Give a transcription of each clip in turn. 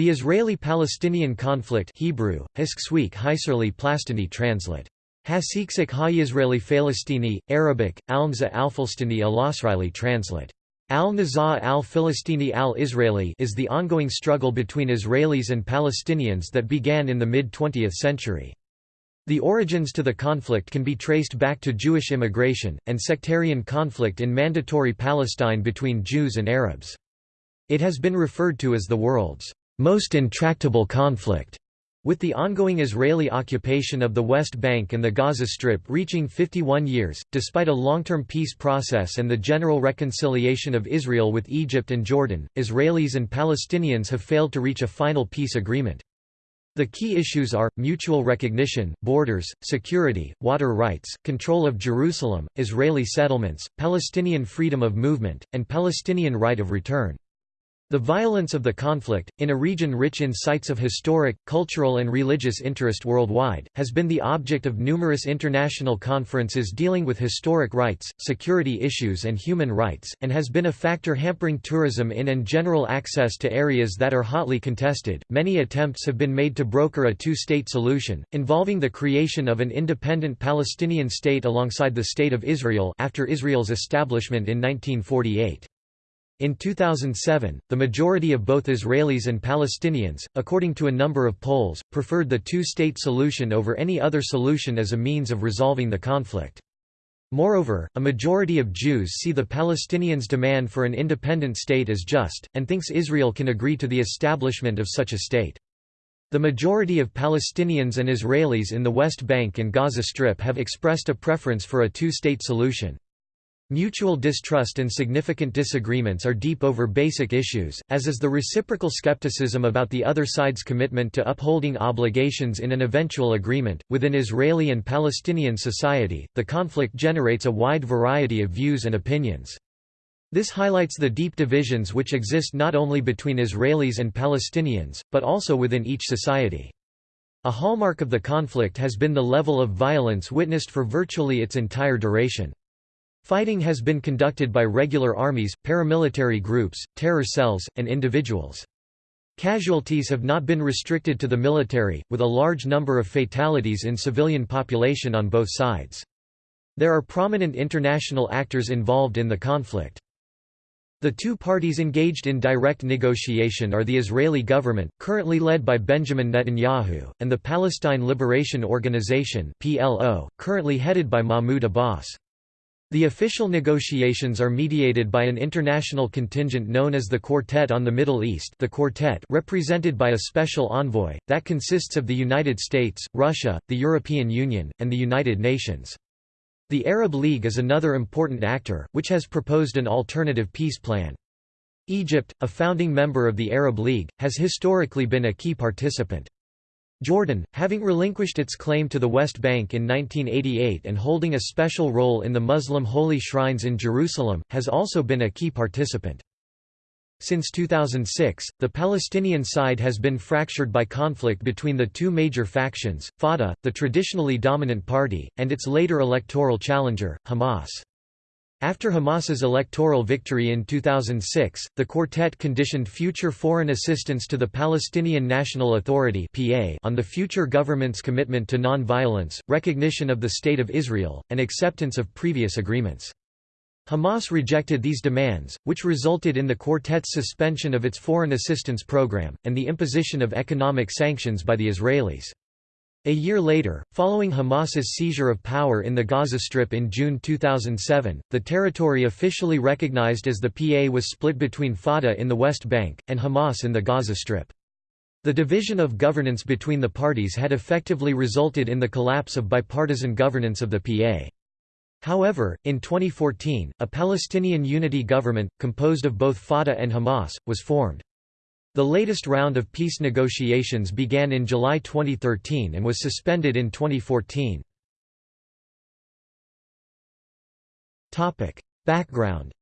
The Israeli-Palestinian conflict Hebrew, Hisksweek Hiserli Plastini translate. Hasiksik ha-Yisraeli Falastini, Arabic, Alnza al-Falastini al-Asraeli translate. Al-Nizaa al-Philistini al-Israeli is the ongoing struggle between Israelis and Palestinians that began in the mid-20th century. The origins to the conflict can be traced back to Jewish immigration, and sectarian conflict in Mandatory Palestine between Jews and Arabs. It has been referred to as the world's most intractable conflict. With the ongoing Israeli occupation of the West Bank and the Gaza Strip reaching 51 years, despite a long-term peace process and the general reconciliation of Israel with Egypt and Jordan, Israelis and Palestinians have failed to reach a final peace agreement. The key issues are, mutual recognition, borders, security, water rights, control of Jerusalem, Israeli settlements, Palestinian freedom of movement, and Palestinian right of return. The violence of the conflict, in a region rich in sites of historic, cultural and religious interest worldwide, has been the object of numerous international conferences dealing with historic rights, security issues and human rights, and has been a factor hampering tourism in and general access to areas that are hotly contested. Many attempts have been made to broker a two-state solution, involving the creation of an independent Palestinian state alongside the State of Israel after Israel's establishment in 1948. In 2007, the majority of both Israelis and Palestinians, according to a number of polls, preferred the two-state solution over any other solution as a means of resolving the conflict. Moreover, a majority of Jews see the Palestinians' demand for an independent state as just, and thinks Israel can agree to the establishment of such a state. The majority of Palestinians and Israelis in the West Bank and Gaza Strip have expressed a preference for a two-state solution. Mutual distrust and significant disagreements are deep over basic issues, as is the reciprocal skepticism about the other side's commitment to upholding obligations in an eventual agreement. Within Israeli and Palestinian society, the conflict generates a wide variety of views and opinions. This highlights the deep divisions which exist not only between Israelis and Palestinians, but also within each society. A hallmark of the conflict has been the level of violence witnessed for virtually its entire duration. Fighting has been conducted by regular armies, paramilitary groups, terror cells, and individuals. Casualties have not been restricted to the military, with a large number of fatalities in civilian population on both sides. There are prominent international actors involved in the conflict. The two parties engaged in direct negotiation are the Israeli government, currently led by Benjamin Netanyahu, and the Palestine Liberation Organization (PLO), currently headed by Mahmoud Abbas. The official negotiations are mediated by an international contingent known as the Quartet on the Middle East the Quartet represented by a special envoy, that consists of the United States, Russia, the European Union, and the United Nations. The Arab League is another important actor, which has proposed an alternative peace plan. Egypt, a founding member of the Arab League, has historically been a key participant. Jordan, having relinquished its claim to the West Bank in 1988 and holding a special role in the Muslim holy shrines in Jerusalem, has also been a key participant. Since 2006, the Palestinian side has been fractured by conflict between the two major factions, Fatah, the traditionally dominant party, and its later electoral challenger, Hamas. After Hamas's electoral victory in 2006, the quartet conditioned future foreign assistance to the Palestinian National Authority on the future government's commitment to non-violence, recognition of the State of Israel, and acceptance of previous agreements. Hamas rejected these demands, which resulted in the quartet's suspension of its foreign assistance program, and the imposition of economic sanctions by the Israelis. A year later, following Hamas's seizure of power in the Gaza Strip in June 2007, the territory officially recognized as the PA was split between Fatah in the West Bank, and Hamas in the Gaza Strip. The division of governance between the parties had effectively resulted in the collapse of bipartisan governance of the PA. However, in 2014, a Palestinian unity government, composed of both Fatah and Hamas, was formed. The latest round of peace negotiations began in July 2013 and was suspended in 2014. Topic. Background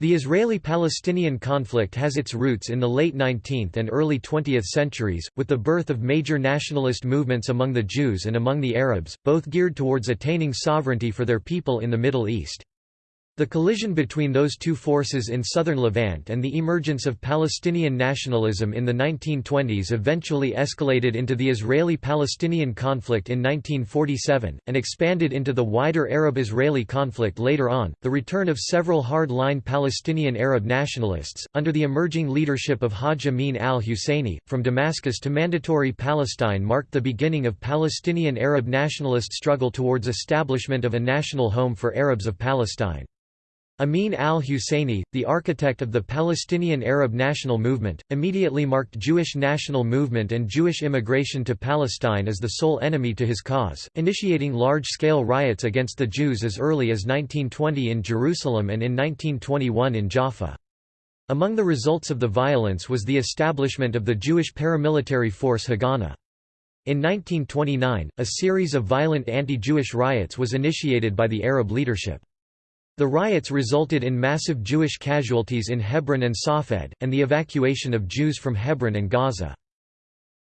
The Israeli-Palestinian conflict has its roots in the late 19th and early 20th centuries, with the birth of major nationalist movements among the Jews and among the Arabs, both geared towards attaining sovereignty for their people in the Middle East. The collision between those two forces in southern Levant and the emergence of Palestinian nationalism in the 1920s eventually escalated into the Israeli-Palestinian conflict in 1947, and expanded into the wider Arab-Israeli conflict later on. The return of several hard-line Palestinian Arab nationalists, under the emerging leadership of Hajj Amin al-Husseini, from Damascus to Mandatory Palestine marked the beginning of Palestinian Arab nationalist struggle towards establishment of a national home for Arabs of Palestine. Amin al-Husseini, the architect of the Palestinian Arab national movement, immediately marked Jewish national movement and Jewish immigration to Palestine as the sole enemy to his cause, initiating large-scale riots against the Jews as early as 1920 in Jerusalem and in 1921 in Jaffa. Among the results of the violence was the establishment of the Jewish paramilitary force Haganah. In 1929, a series of violent anti-Jewish riots was initiated by the Arab leadership. The riots resulted in massive Jewish casualties in Hebron and Safed, and the evacuation of Jews from Hebron and Gaza.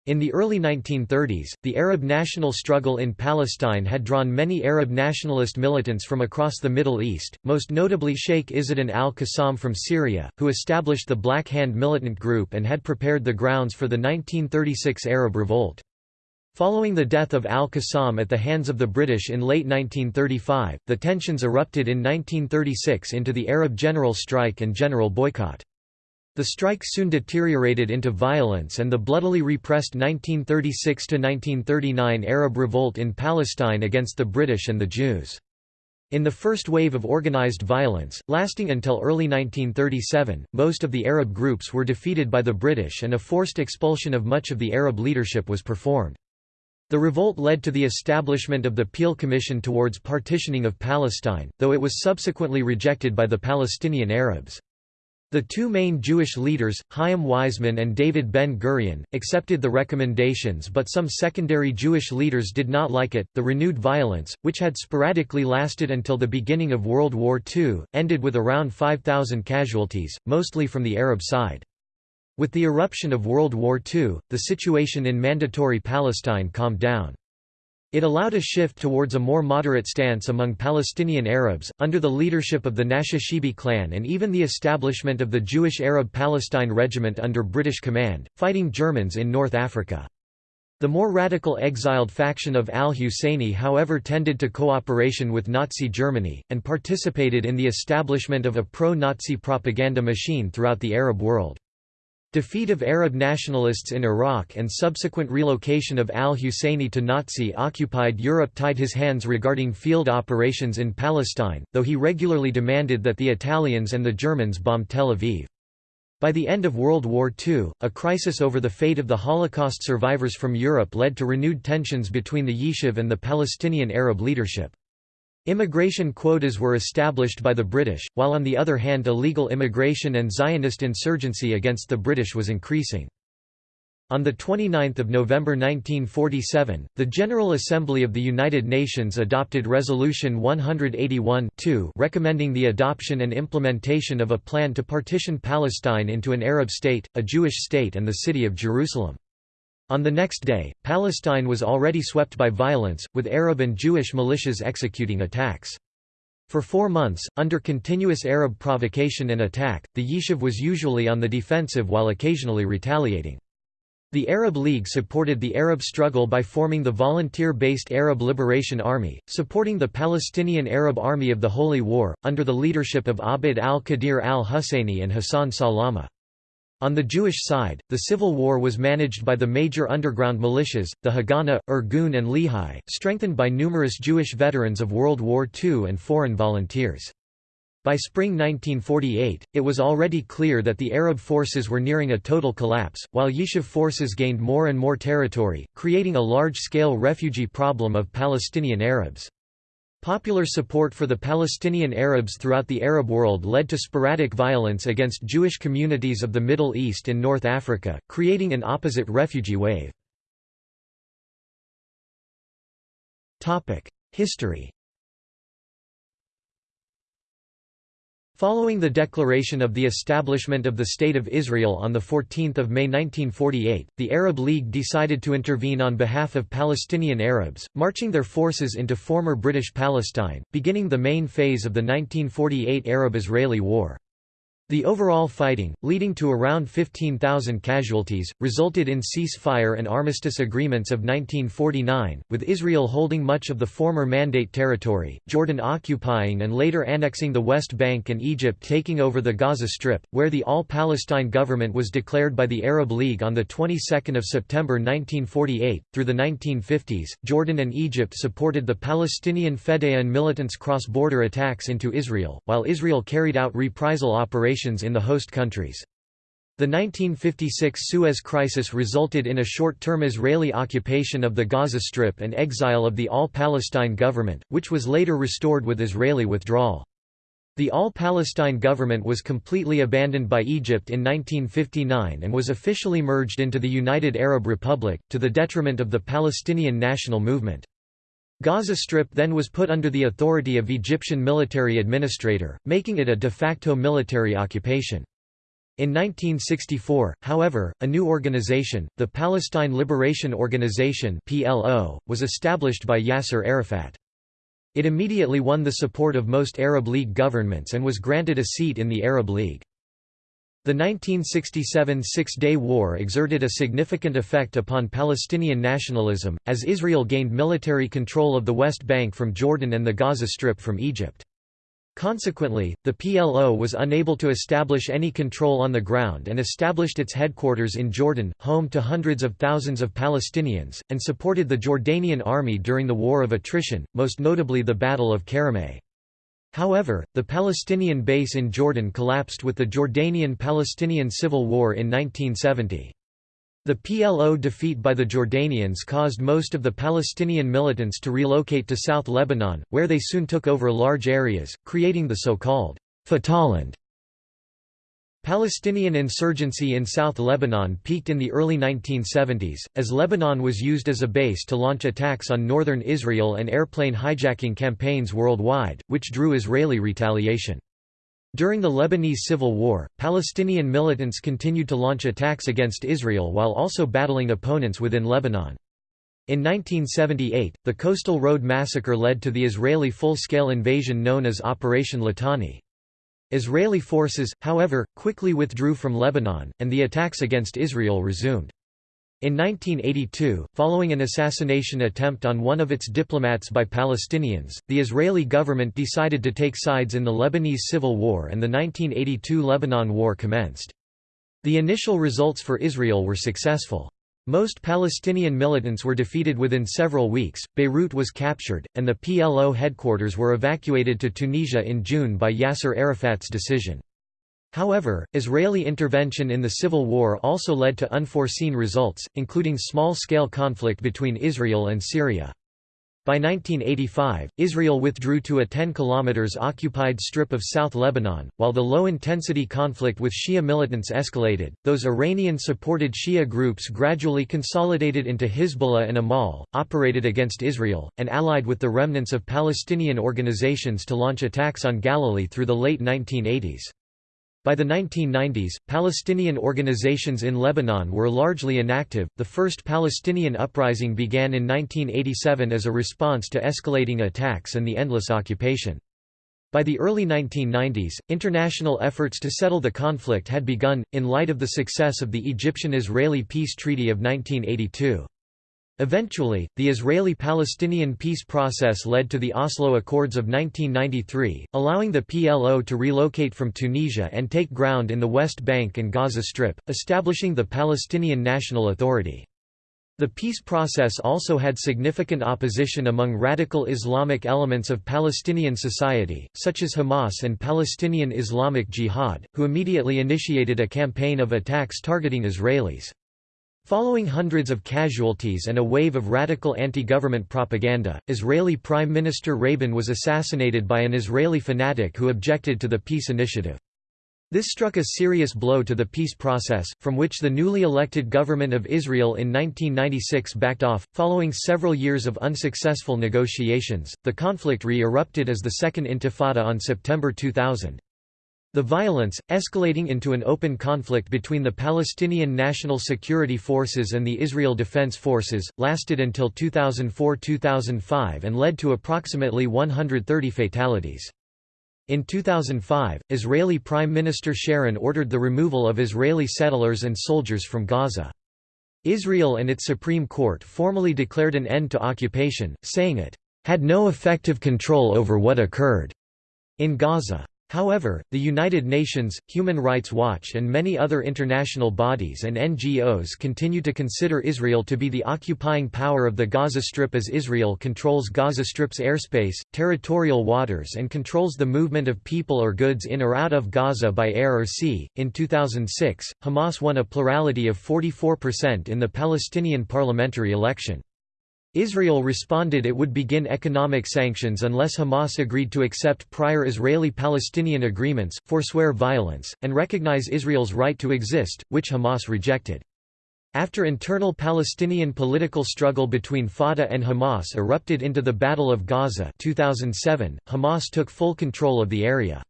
In the early 1930s, the Arab national struggle in Palestine had drawn many Arab nationalist militants from across the Middle East, most notably Sheikh Izzuddin al-Qassam from Syria, who established the Black Hand militant group and had prepared the grounds for the 1936 Arab Revolt. Following the death of al-Qassam at the hands of the British in late 1935, the tensions erupted in 1936 into the Arab general strike and general boycott. The strike soon deteriorated into violence and the bloodily repressed 1936–1939 Arab revolt in Palestine against the British and the Jews. In the first wave of organized violence, lasting until early 1937, most of the Arab groups were defeated by the British and a forced expulsion of much of the Arab leadership was performed. The revolt led to the establishment of the Peel Commission towards partitioning of Palestine, though it was subsequently rejected by the Palestinian Arabs. The two main Jewish leaders, Chaim Weizmann and David Ben-Gurion, accepted the recommendations but some secondary Jewish leaders did not like it. The renewed violence, which had sporadically lasted until the beginning of World War II, ended with around 5,000 casualties, mostly from the Arab side. With the eruption of World War II, the situation in Mandatory Palestine calmed down. It allowed a shift towards a more moderate stance among Palestinian Arabs, under the leadership of the Nashashibi clan and even the establishment of the Jewish Arab Palestine Regiment under British command, fighting Germans in North Africa. The more radical exiled faction of al-Husseini however tended to cooperation with Nazi Germany, and participated in the establishment of a pro-Nazi propaganda machine throughout the Arab world. Defeat of Arab nationalists in Iraq and subsequent relocation of al-Husseini to Nazi-occupied Europe tied his hands regarding field operations in Palestine, though he regularly demanded that the Italians and the Germans bomb Tel Aviv. By the end of World War II, a crisis over the fate of the Holocaust survivors from Europe led to renewed tensions between the Yishuv and the Palestinian Arab leadership. Immigration quotas were established by the British, while on the other hand illegal immigration and Zionist insurgency against the British was increasing. On 29 November 1947, the General Assembly of the United Nations adopted Resolution 181 recommending the adoption and implementation of a plan to partition Palestine into an Arab state, a Jewish state and the city of Jerusalem. On the next day, Palestine was already swept by violence, with Arab and Jewish militias executing attacks. For four months, under continuous Arab provocation and attack, the Yishuv was usually on the defensive while occasionally retaliating. The Arab League supported the Arab struggle by forming the volunteer-based Arab Liberation Army, supporting the Palestinian Arab Army of the Holy War, under the leadership of Abd al-Qadir al-Husseini and Hassan Salama. On the Jewish side, the civil war was managed by the major underground militias, the Haganah, Irgun and Lehi, strengthened by numerous Jewish veterans of World War II and foreign volunteers. By spring 1948, it was already clear that the Arab forces were nearing a total collapse, while Yishuv forces gained more and more territory, creating a large-scale refugee problem of Palestinian Arabs. Popular support for the Palestinian Arabs throughout the Arab world led to sporadic violence against Jewish communities of the Middle East and North Africa, creating an opposite refugee wave. History Following the declaration of the establishment of the State of Israel on 14 May 1948, the Arab League decided to intervene on behalf of Palestinian Arabs, marching their forces into former British Palestine, beginning the main phase of the 1948 Arab-Israeli War. The overall fighting, leading to around 15,000 casualties, resulted in ceasefire and armistice agreements of 1949, with Israel holding much of the former Mandate territory, Jordan occupying and later annexing the West Bank and Egypt taking over the Gaza Strip, where the All-Palestine government was declared by the Arab League on the 22nd of September 1948. Through the 1950s, Jordan and Egypt supported the Palestinian Fedayeen militants' cross-border attacks into Israel, while Israel carried out reprisal operations in the host countries. The 1956 Suez Crisis resulted in a short-term Israeli occupation of the Gaza Strip and exile of the All-Palestine government, which was later restored with Israeli withdrawal. The All-Palestine government was completely abandoned by Egypt in 1959 and was officially merged into the United Arab Republic, to the detriment of the Palestinian national movement. Gaza Strip then was put under the authority of Egyptian military administrator, making it a de facto military occupation. In 1964, however, a new organization, the Palestine Liberation Organization (PLO), was established by Yasser Arafat. It immediately won the support of most Arab League governments and was granted a seat in the Arab League. The 1967 Six-Day War exerted a significant effect upon Palestinian nationalism, as Israel gained military control of the West Bank from Jordan and the Gaza Strip from Egypt. Consequently, the PLO was unable to establish any control on the ground and established its headquarters in Jordan, home to hundreds of thousands of Palestinians, and supported the Jordanian army during the War of Attrition, most notably the Battle of Karameh. However, the Palestinian base in Jordan collapsed with the Jordanian-Palestinian Civil War in 1970. The PLO defeat by the Jordanians caused most of the Palestinian militants to relocate to South Lebanon, where they soon took over large areas, creating the so-called Fatahland Palestinian insurgency in South Lebanon peaked in the early 1970s, as Lebanon was used as a base to launch attacks on northern Israel and airplane hijacking campaigns worldwide, which drew Israeli retaliation. During the Lebanese Civil War, Palestinian militants continued to launch attacks against Israel while also battling opponents within Lebanon. In 1978, the Coastal Road Massacre led to the Israeli full-scale invasion known as Operation Litani. Israeli forces, however, quickly withdrew from Lebanon, and the attacks against Israel resumed. In 1982, following an assassination attempt on one of its diplomats by Palestinians, the Israeli government decided to take sides in the Lebanese Civil War and the 1982 Lebanon War commenced. The initial results for Israel were successful. Most Palestinian militants were defeated within several weeks, Beirut was captured, and the PLO headquarters were evacuated to Tunisia in June by Yasser Arafat's decision. However, Israeli intervention in the civil war also led to unforeseen results, including small-scale conflict between Israel and Syria. By 1985, Israel withdrew to a 10 km occupied strip of South Lebanon, while the low-intensity conflict with Shia militants escalated. Those Iranian-supported Shia groups gradually consolidated into Hezbollah and Amal, operated against Israel, and allied with the remnants of Palestinian organizations to launch attacks on Galilee through the late 1980s. By the 1990s, Palestinian organizations in Lebanon were largely inactive. The first Palestinian uprising began in 1987 as a response to escalating attacks and the endless occupation. By the early 1990s, international efforts to settle the conflict had begun, in light of the success of the Egyptian-Israeli peace treaty of 1982. Eventually, the Israeli-Palestinian peace process led to the Oslo Accords of 1993, allowing the PLO to relocate from Tunisia and take ground in the West Bank and Gaza Strip, establishing the Palestinian National Authority. The peace process also had significant opposition among radical Islamic elements of Palestinian society, such as Hamas and Palestinian Islamic Jihad, who immediately initiated a campaign of attacks targeting Israelis. Following hundreds of casualties and a wave of radical anti-government propaganda, Israeli Prime Minister Rabin was assassinated by an Israeli fanatic who objected to the peace initiative. This struck a serious blow to the peace process, from which the newly elected government of Israel in 1996 backed off. Following several years of unsuccessful negotiations, the conflict re erupted as the Second Intifada on September 2000. The violence, escalating into an open conflict between the Palestinian National Security Forces and the Israel Defense Forces, lasted until 2004–2005 and led to approximately 130 fatalities. In 2005, Israeli Prime Minister Sharon ordered the removal of Israeli settlers and soldiers from Gaza. Israel and its Supreme Court formally declared an end to occupation, saying it had no effective control over what occurred in Gaza. However, the United Nations, Human Rights Watch and many other international bodies and NGOs continue to consider Israel to be the occupying power of the Gaza Strip as Israel controls Gaza Strip's airspace, territorial waters and controls the movement of people or goods in or out of Gaza by air or sea. In 2006, Hamas won a plurality of 44% in the Palestinian parliamentary election. Israel responded it would begin economic sanctions unless Hamas agreed to accept prior Israeli-Palestinian agreements, forswear violence, and recognize Israel's right to exist, which Hamas rejected. After internal Palestinian political struggle between Fatah and Hamas erupted into the Battle of Gaza 2007, Hamas took full control of the area.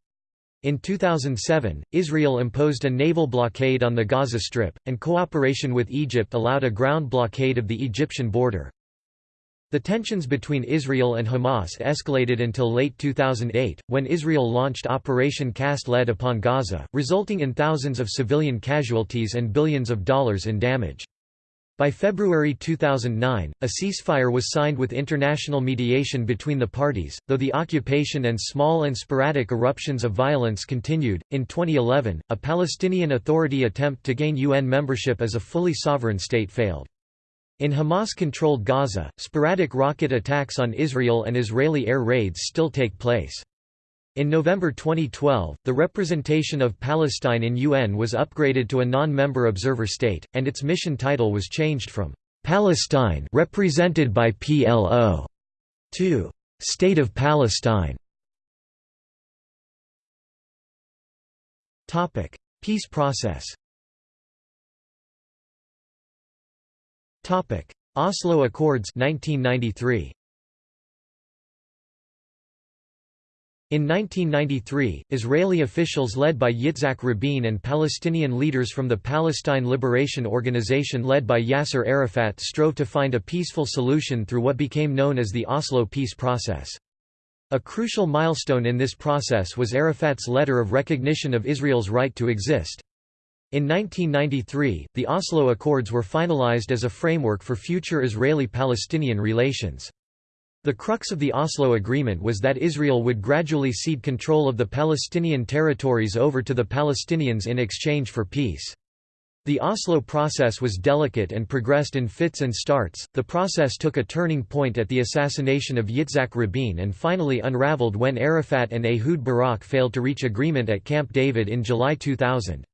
In 2007, Israel imposed a naval blockade on the Gaza Strip, and cooperation with Egypt allowed a ground blockade of the Egyptian border. The tensions between Israel and Hamas escalated until late 2008, when Israel launched Operation Cast Lead upon Gaza, resulting in thousands of civilian casualties and billions of dollars in damage. By February 2009, a ceasefire was signed with international mediation between the parties, though the occupation and small and sporadic eruptions of violence continued. In 2011, a Palestinian Authority attempt to gain UN membership as a fully sovereign state failed. In Hamas-controlled Gaza, sporadic rocket attacks on Israel and Israeli air raids still take place. In November 2012, the representation of Palestine in UN was upgraded to a non-member observer state, and its mission title was changed from «Palestine represented by PLO» to «State of Palestine». Peace process Topic: Oslo Accords 1993. In 1993, Israeli officials led by Yitzhak Rabin and Palestinian leaders from the Palestine Liberation Organization led by Yasser Arafat strove to find a peaceful solution through what became known as the Oslo peace process. A crucial milestone in this process was Arafat's letter of recognition of Israel's right to exist. In 1993, the Oslo Accords were finalized as a framework for future Israeli-Palestinian relations. The crux of the Oslo Agreement was that Israel would gradually cede control of the Palestinian territories over to the Palestinians in exchange for peace. The Oslo process was delicate and progressed in fits and starts. The process took a turning point at the assassination of Yitzhak Rabin and finally unraveled when Arafat and Ehud Barak failed to reach agreement at Camp David in July 2000.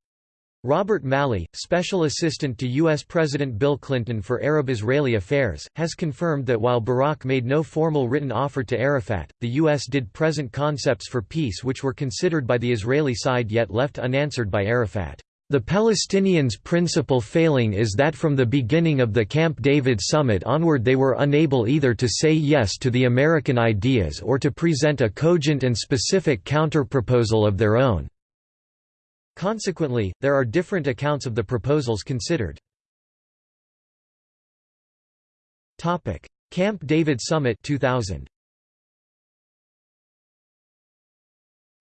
Robert Malley, special assistant to U.S. President Bill Clinton for Arab-Israeli affairs, has confirmed that while Barak made no formal written offer to Arafat, the U.S. did present concepts for peace which were considered by the Israeli side yet left unanswered by Arafat. The Palestinians' principal failing is that from the beginning of the Camp David summit onward they were unable either to say yes to the American ideas or to present a cogent and specific counterproposal of their own. Consequently, there are different accounts of the proposals considered. Camp David Summit 2000.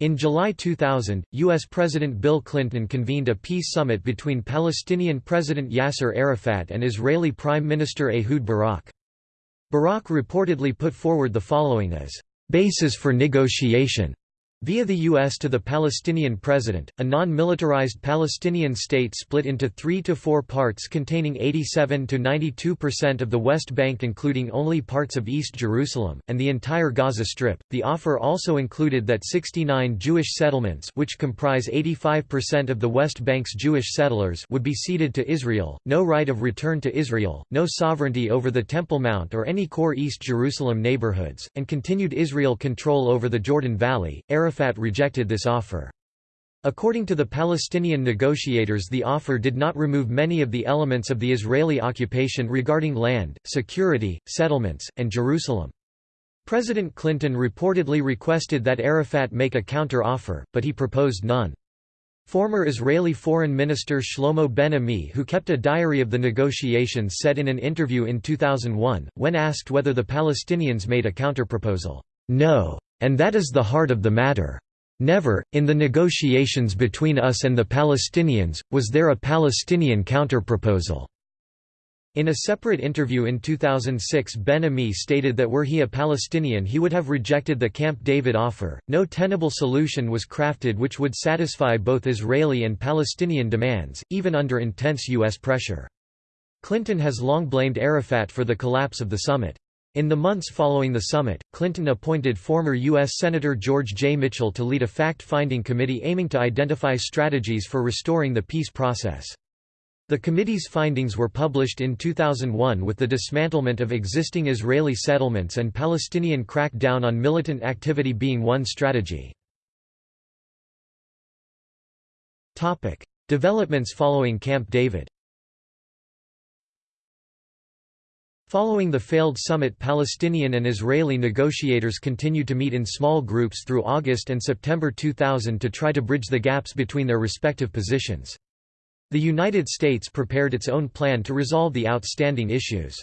In July 2000, U.S. President Bill Clinton convened a peace summit between Palestinian President Yasser Arafat and Israeli Prime Minister Ehud Barak. Barak reportedly put forward the following as, "...basis for negotiation." Via the U.S. to the Palestinian president, a non-militarized Palestinian state split into three to four parts containing 87 to 92% of the West Bank including only parts of East Jerusalem, and the entire Gaza Strip. The offer also included that 69 Jewish settlements which comprise 85% of the West Bank's Jewish settlers would be ceded to Israel, no right of return to Israel, no sovereignty over the Temple Mount or any core East Jerusalem neighborhoods, and continued Israel control over the Jordan Valley. Arafat rejected this offer. According to the Palestinian negotiators the offer did not remove many of the elements of the Israeli occupation regarding land, security, settlements, and Jerusalem. President Clinton reportedly requested that Arafat make a counter-offer, but he proposed none. Former Israeli Foreign Minister Shlomo Ben-Ami who kept a diary of the negotiations said in an interview in 2001, when asked whether the Palestinians made a counterproposal, "'No. And that is the heart of the matter. Never, in the negotiations between us and the Palestinians, was there a Palestinian counterproposal." In a separate interview in 2006 Ben-Ami stated that were he a Palestinian he would have rejected the Camp David offer. No tenable solution was crafted which would satisfy both Israeli and Palestinian demands, even under intense U.S. pressure. Clinton has long blamed Arafat for the collapse of the summit. In the months following the summit, Clinton appointed former U.S. Senator George J. Mitchell to lead a fact-finding committee aiming to identify strategies for restoring the peace process. The committee's findings were published in 2001 with the dismantlement of existing Israeli settlements and Palestinian crackdown on militant activity being one strategy. Developments following Camp David Following the failed summit Palestinian and Israeli negotiators continued to meet in small groups through August and September 2000 to try to bridge the gaps between their respective positions. The United States prepared its own plan to resolve the outstanding issues.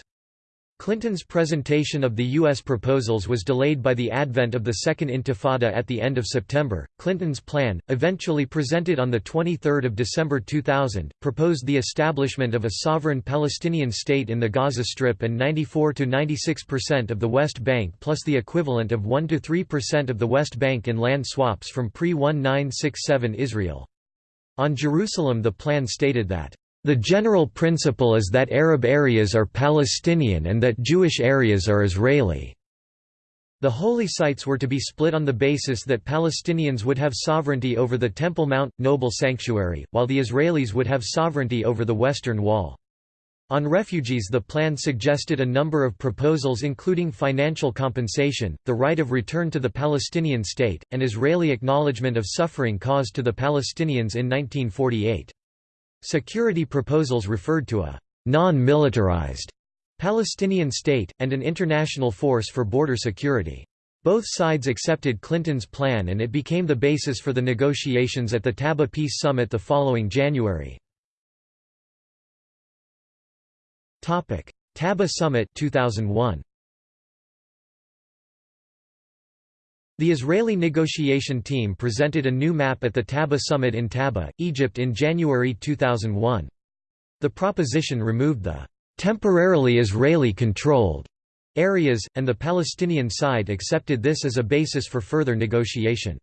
Clinton's presentation of the U.S. proposals was delayed by the advent of the Second Intifada at the end of September. Clinton's plan, eventually presented on 23 December 2000, proposed the establishment of a sovereign Palestinian state in the Gaza Strip and 94–96% of the West Bank plus the equivalent of 1–3% of the West Bank in land swaps from pre-1967 Israel. On Jerusalem the plan stated that, "...the general principle is that Arab areas are Palestinian and that Jewish areas are Israeli." The holy sites were to be split on the basis that Palestinians would have sovereignty over the Temple Mount, Noble Sanctuary, while the Israelis would have sovereignty over the Western Wall. On refugees the plan suggested a number of proposals including financial compensation, the right of return to the Palestinian state, and Israeli acknowledgement of suffering caused to the Palestinians in 1948. Security proposals referred to a non-militarized Palestinian state, and an international force for border security. Both sides accepted Clinton's plan and it became the basis for the negotiations at the Taba Peace Summit the following January. Taba Summit 2001. The Israeli negotiation team presented a new map at the Taba Summit in Taba, Egypt in January 2001. The proposition removed the temporarily Israeli-controlled areas, and the Palestinian side accepted this as a basis for further negotiation.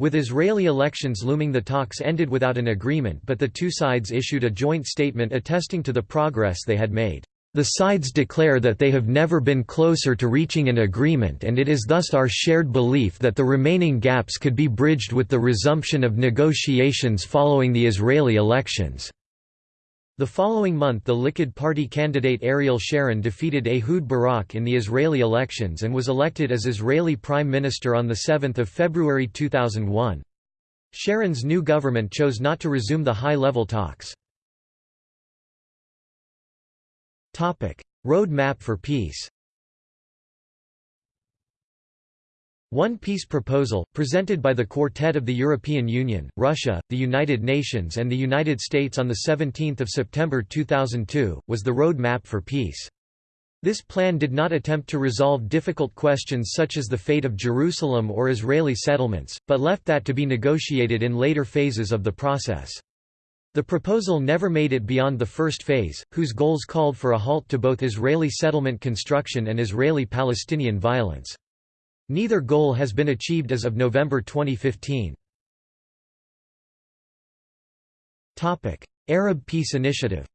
With Israeli elections looming the talks ended without an agreement but the two sides issued a joint statement attesting to the progress they had made. The sides declare that they have never been closer to reaching an agreement and it is thus our shared belief that the remaining gaps could be bridged with the resumption of negotiations following the Israeli elections. The following month the Likud party candidate Ariel Sharon defeated Ehud Barak in the Israeli elections and was elected as Israeli Prime Minister on 7 February 2001. Sharon's new government chose not to resume the high-level talks. Road map for peace One Peace Proposal, presented by the Quartet of the European Union, Russia, the United Nations and the United States on 17 September 2002, was the road map for peace. This plan did not attempt to resolve difficult questions such as the fate of Jerusalem or Israeli settlements, but left that to be negotiated in later phases of the process. The proposal never made it beyond the first phase, whose goals called for a halt to both Israeli settlement construction and Israeli-Palestinian violence. Neither goal has been achieved as of November 2015. Arab Peace Initiative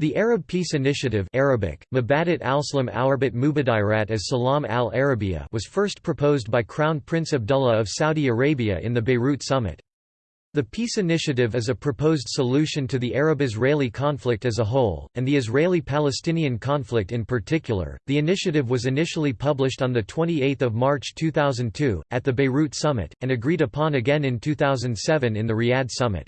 The Arab Peace Initiative Arabic, Mubadirat as Salam al-Arabiya was first proposed by Crown Prince Abdullah of Saudi Arabia in the Beirut summit. The peace initiative is a proposed solution to the Arab-Israeli conflict as a whole, and the Israeli-Palestinian conflict in particular. The initiative was initially published on the 28th of March 2002 at the Beirut summit and agreed upon again in 2007 in the Riyadh summit.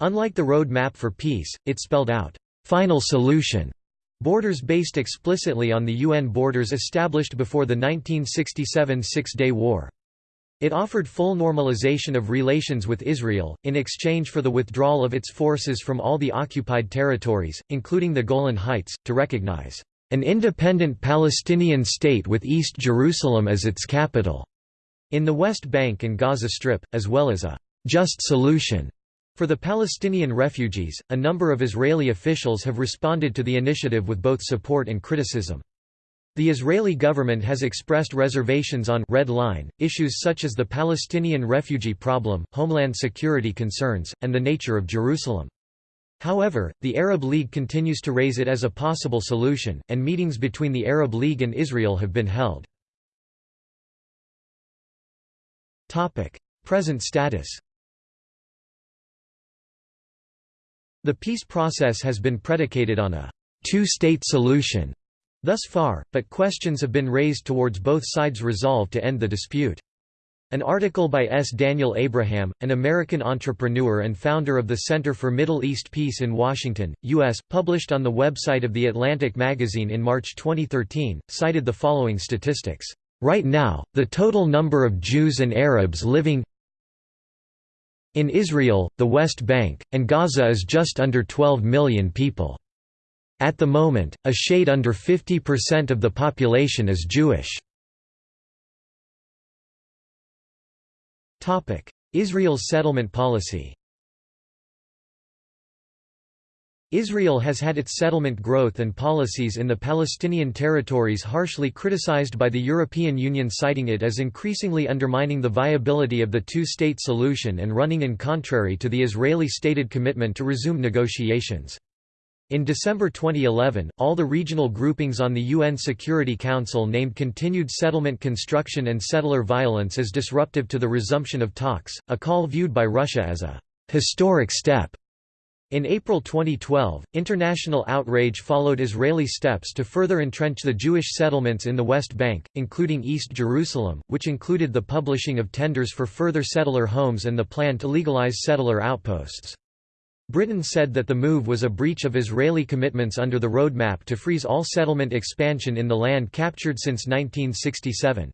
Unlike the road map for peace, it spelled out final solution Borders based explicitly on the UN borders established before the 1967 Six-Day War. It offered full normalization of relations with Israel, in exchange for the withdrawal of its forces from all the occupied territories, including the Golan Heights, to recognize an independent Palestinian state with East Jerusalem as its capital, in the West Bank and Gaza Strip, as well as a just solution for the Palestinian refugees. A number of Israeli officials have responded to the initiative with both support and criticism. The Israeli government has expressed reservations on red line, issues such as the Palestinian refugee problem, homeland security concerns, and the nature of Jerusalem. However, the Arab League continues to raise it as a possible solution, and meetings between the Arab League and Israel have been held. Present status The peace process has been predicated on a two-state solution thus far, but questions have been raised towards both sides' resolve to end the dispute. An article by S. Daniel Abraham, an American entrepreneur and founder of the Center for Middle East Peace in Washington, U.S., published on the website of The Atlantic magazine in March 2013, cited the following statistics. Right now, the total number of Jews and Arabs living in Israel, the West Bank, and Gaza is just under 12 million people. At the moment, a shade under 50% of the population is Jewish. Israel's settlement policy Israel has had its settlement growth and policies in the Palestinian territories harshly criticized by the European Union citing it as increasingly undermining the viability of the two-state solution and running in contrary to the Israeli stated commitment to resume negotiations. In December 2011, all the regional groupings on the UN Security Council named continued settlement construction and settler violence as disruptive to the resumption of talks, a call viewed by Russia as a «historic step». In April 2012, international outrage followed Israeli steps to further entrench the Jewish settlements in the West Bank, including East Jerusalem, which included the publishing of tenders for further settler homes and the plan to legalize settler outposts. Britain said that the move was a breach of Israeli commitments under the roadmap to freeze all settlement expansion in the land captured since 1967.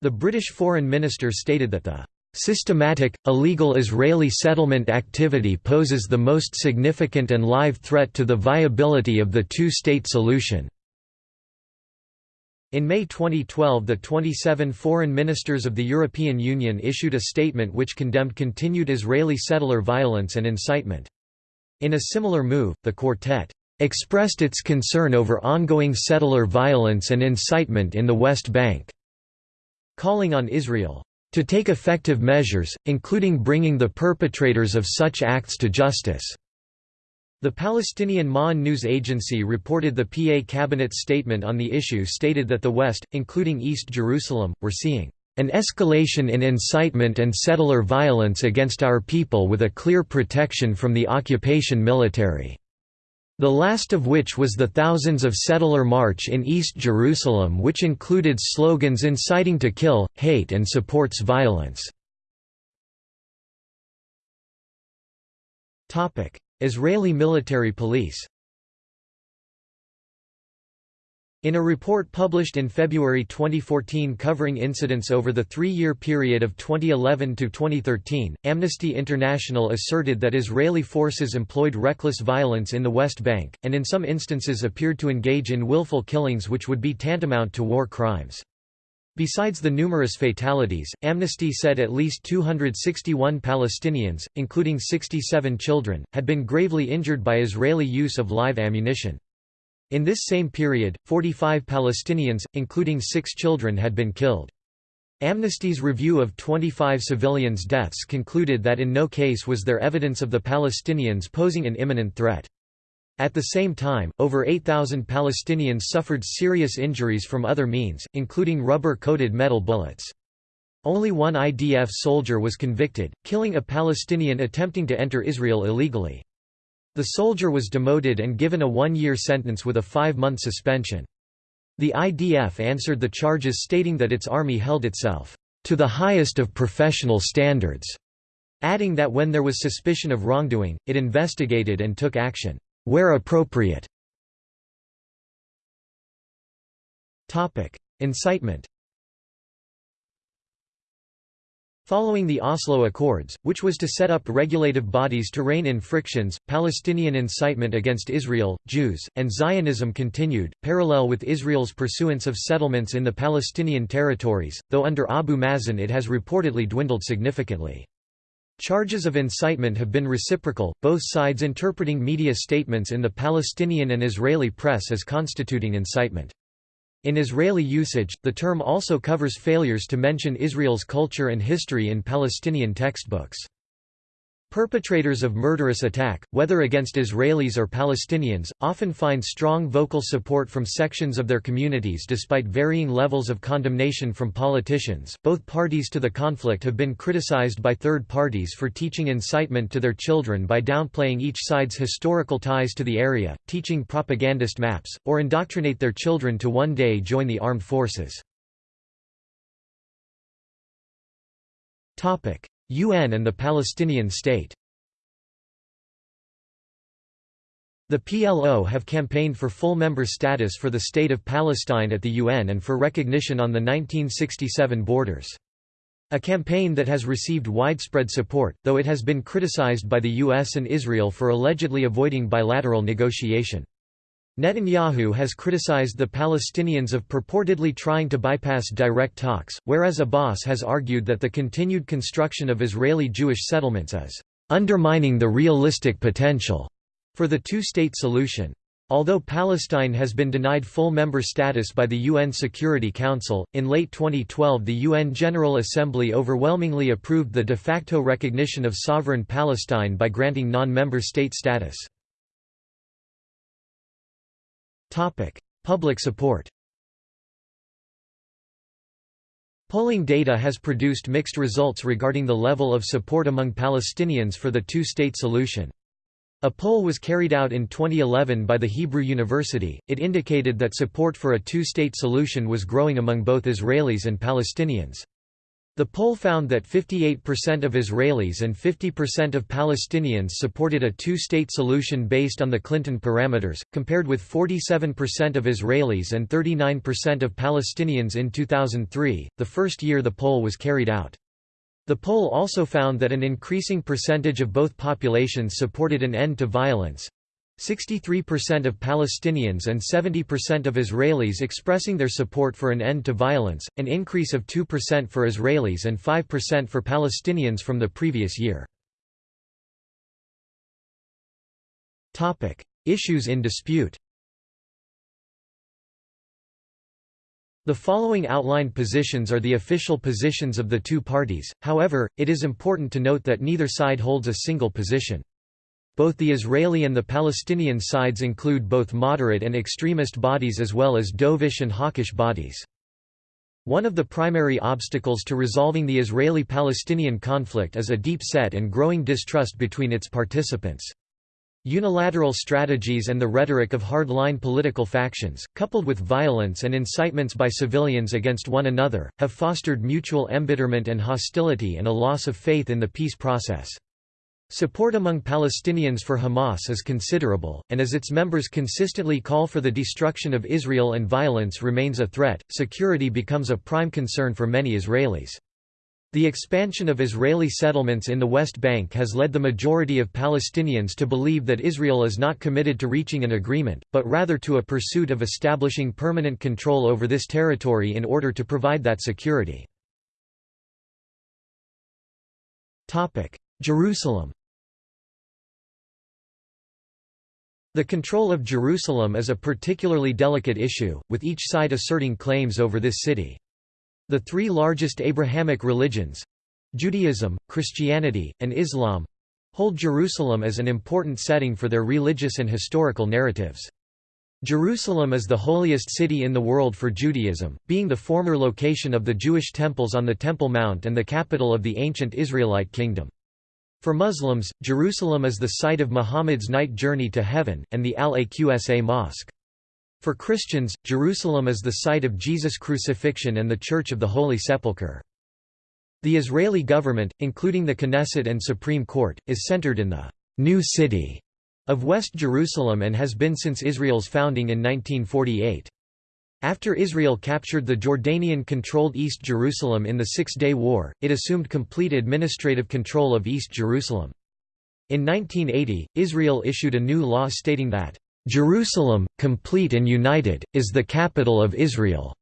The British Foreign Minister stated that the Systematic, illegal Israeli settlement activity poses the most significant and live threat to the viability of the two-state solution. In May 2012 the 27 foreign ministers of the European Union issued a statement which condemned continued Israeli settler violence and incitement. In a similar move, the Quartet expressed its concern over ongoing settler violence and incitement in the West Bank, calling on Israel to take effective measures, including bringing the perpetrators of such acts to justice. The Palestinian Ma'an news agency reported the PA cabinet's statement on the issue stated that the West, including East Jerusalem, were seeing an escalation in incitement and settler violence against our people with a clear protection from the occupation military. The last of which was the Thousands of Settler March in East Jerusalem which included slogans inciting to kill, hate and supports violence. Israeli military police In a report published in February 2014 covering incidents over the three-year period of 2011 to 2013, Amnesty International asserted that Israeli forces employed reckless violence in the West Bank, and in some instances appeared to engage in willful killings which would be tantamount to war crimes. Besides the numerous fatalities, Amnesty said at least 261 Palestinians, including 67 children, had been gravely injured by Israeli use of live ammunition. In this same period, 45 Palestinians, including six children had been killed. Amnesty's review of 25 civilians' deaths concluded that in no case was there evidence of the Palestinians posing an imminent threat. At the same time, over 8,000 Palestinians suffered serious injuries from other means, including rubber-coated metal bullets. Only one IDF soldier was convicted, killing a Palestinian attempting to enter Israel illegally. The soldier was demoted and given a one-year sentence with a five-month suspension. The IDF answered the charges stating that its army held itself to the highest of professional standards, adding that when there was suspicion of wrongdoing, it investigated and took action where appropriate. Incitement Following the Oslo Accords, which was to set up regulative bodies to rein in frictions, Palestinian incitement against Israel, Jews, and Zionism continued, parallel with Israel's pursuance of settlements in the Palestinian territories, though under Abu Mazen it has reportedly dwindled significantly. Charges of incitement have been reciprocal, both sides interpreting media statements in the Palestinian and Israeli press as constituting incitement. In Israeli usage, the term also covers failures to mention Israel's culture and history in Palestinian textbooks. Perpetrators of murderous attack, whether against Israelis or Palestinians, often find strong vocal support from sections of their communities despite varying levels of condemnation from politicians. Both parties to the conflict have been criticized by third parties for teaching incitement to their children by downplaying each side's historical ties to the area, teaching propagandist maps, or indoctrinate their children to one day join the armed forces. Topic: UN and the Palestinian state The PLO have campaigned for full member status for the State of Palestine at the UN and for recognition on the 1967 borders. A campaign that has received widespread support, though it has been criticized by the US and Israel for allegedly avoiding bilateral negotiation. Netanyahu has criticized the Palestinians of purportedly trying to bypass direct talks, whereas Abbas has argued that the continued construction of Israeli Jewish settlements is undermining the realistic potential for the two-state solution. Although Palestine has been denied full member status by the UN Security Council, in late 2012 the UN General Assembly overwhelmingly approved the de facto recognition of sovereign Palestine by granting non-member state status. Public support Polling data has produced mixed results regarding the level of support among Palestinians for the two-state solution. A poll was carried out in 2011 by the Hebrew University, it indicated that support for a two-state solution was growing among both Israelis and Palestinians. The poll found that 58% of Israelis and 50% of Palestinians supported a two-state solution based on the Clinton parameters, compared with 47% of Israelis and 39% of Palestinians in 2003, the first year the poll was carried out. The poll also found that an increasing percentage of both populations supported an end to violence, 63% of Palestinians and 70% of Israelis expressing their support for an end to violence, an increase of 2% for Israelis and 5% for Palestinians from the previous year. Issues in dispute The following outlined positions are the official positions of the two parties, however, it is important to note that neither side holds a single position. Both the Israeli and the Palestinian sides include both moderate and extremist bodies as well as dovish and hawkish bodies. One of the primary obstacles to resolving the Israeli-Palestinian conflict is a deep-set and growing distrust between its participants. Unilateral strategies and the rhetoric of hard-line political factions, coupled with violence and incitements by civilians against one another, have fostered mutual embitterment and hostility and a loss of faith in the peace process. Support among Palestinians for Hamas is considerable, and as its members consistently call for the destruction of Israel and violence remains a threat, security becomes a prime concern for many Israelis. The expansion of Israeli settlements in the West Bank has led the majority of Palestinians to believe that Israel is not committed to reaching an agreement, but rather to a pursuit of establishing permanent control over this territory in order to provide that security. Jerusalem The control of Jerusalem is a particularly delicate issue, with each side asserting claims over this city. The three largest Abrahamic religions—Judaism, Christianity, and Islam—hold Jerusalem as an important setting for their religious and historical narratives. Jerusalem is the holiest city in the world for Judaism, being the former location of the Jewish temples on the Temple Mount and the capital of the ancient Israelite kingdom. For Muslims, Jerusalem is the site of Muhammad's night journey to heaven, and the Al-Aqsa Mosque. For Christians, Jerusalem is the site of Jesus' crucifixion and the Church of the Holy Sepulchre. The Israeli government, including the Knesset and Supreme Court, is centered in the «New City» of West Jerusalem and has been since Israel's founding in 1948. After Israel captured the Jordanian-controlled East Jerusalem in the Six-Day War, it assumed complete administrative control of East Jerusalem. In 1980, Israel issued a new law stating that, "...Jerusalem, complete and united, is the capital of Israel."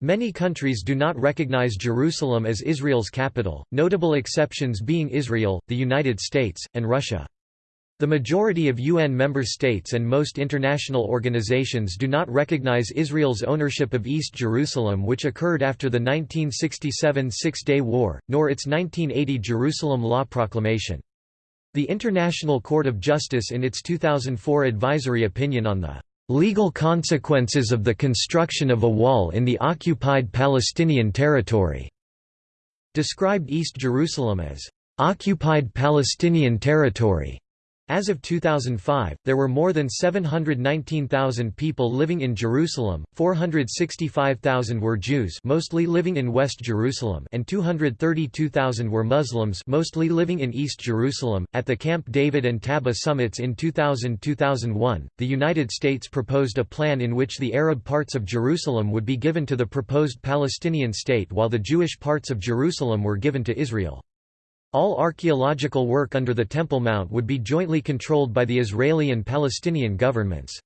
Many countries do not recognize Jerusalem as Israel's capital, notable exceptions being Israel, the United States, and Russia. The majority of UN member states and most international organizations do not recognize Israel's ownership of East Jerusalem which occurred after the 1967 Six-Day War, nor its 1980 Jerusalem Law Proclamation. The International Court of Justice in its 2004 advisory opinion on the "...legal consequences of the construction of a wall in the occupied Palestinian territory," described East Jerusalem as "...occupied Palestinian territory." As of 2005, there were more than 719,000 people living in Jerusalem, 465,000 were Jews mostly living in West Jerusalem and 232,000 were Muslims mostly living in East Jerusalem. At the Camp David and Taba summits in 2000-2001, the United States proposed a plan in which the Arab parts of Jerusalem would be given to the proposed Palestinian state while the Jewish parts of Jerusalem were given to Israel. All archaeological work under the Temple Mount would be jointly controlled by the Israeli and Palestinian governments.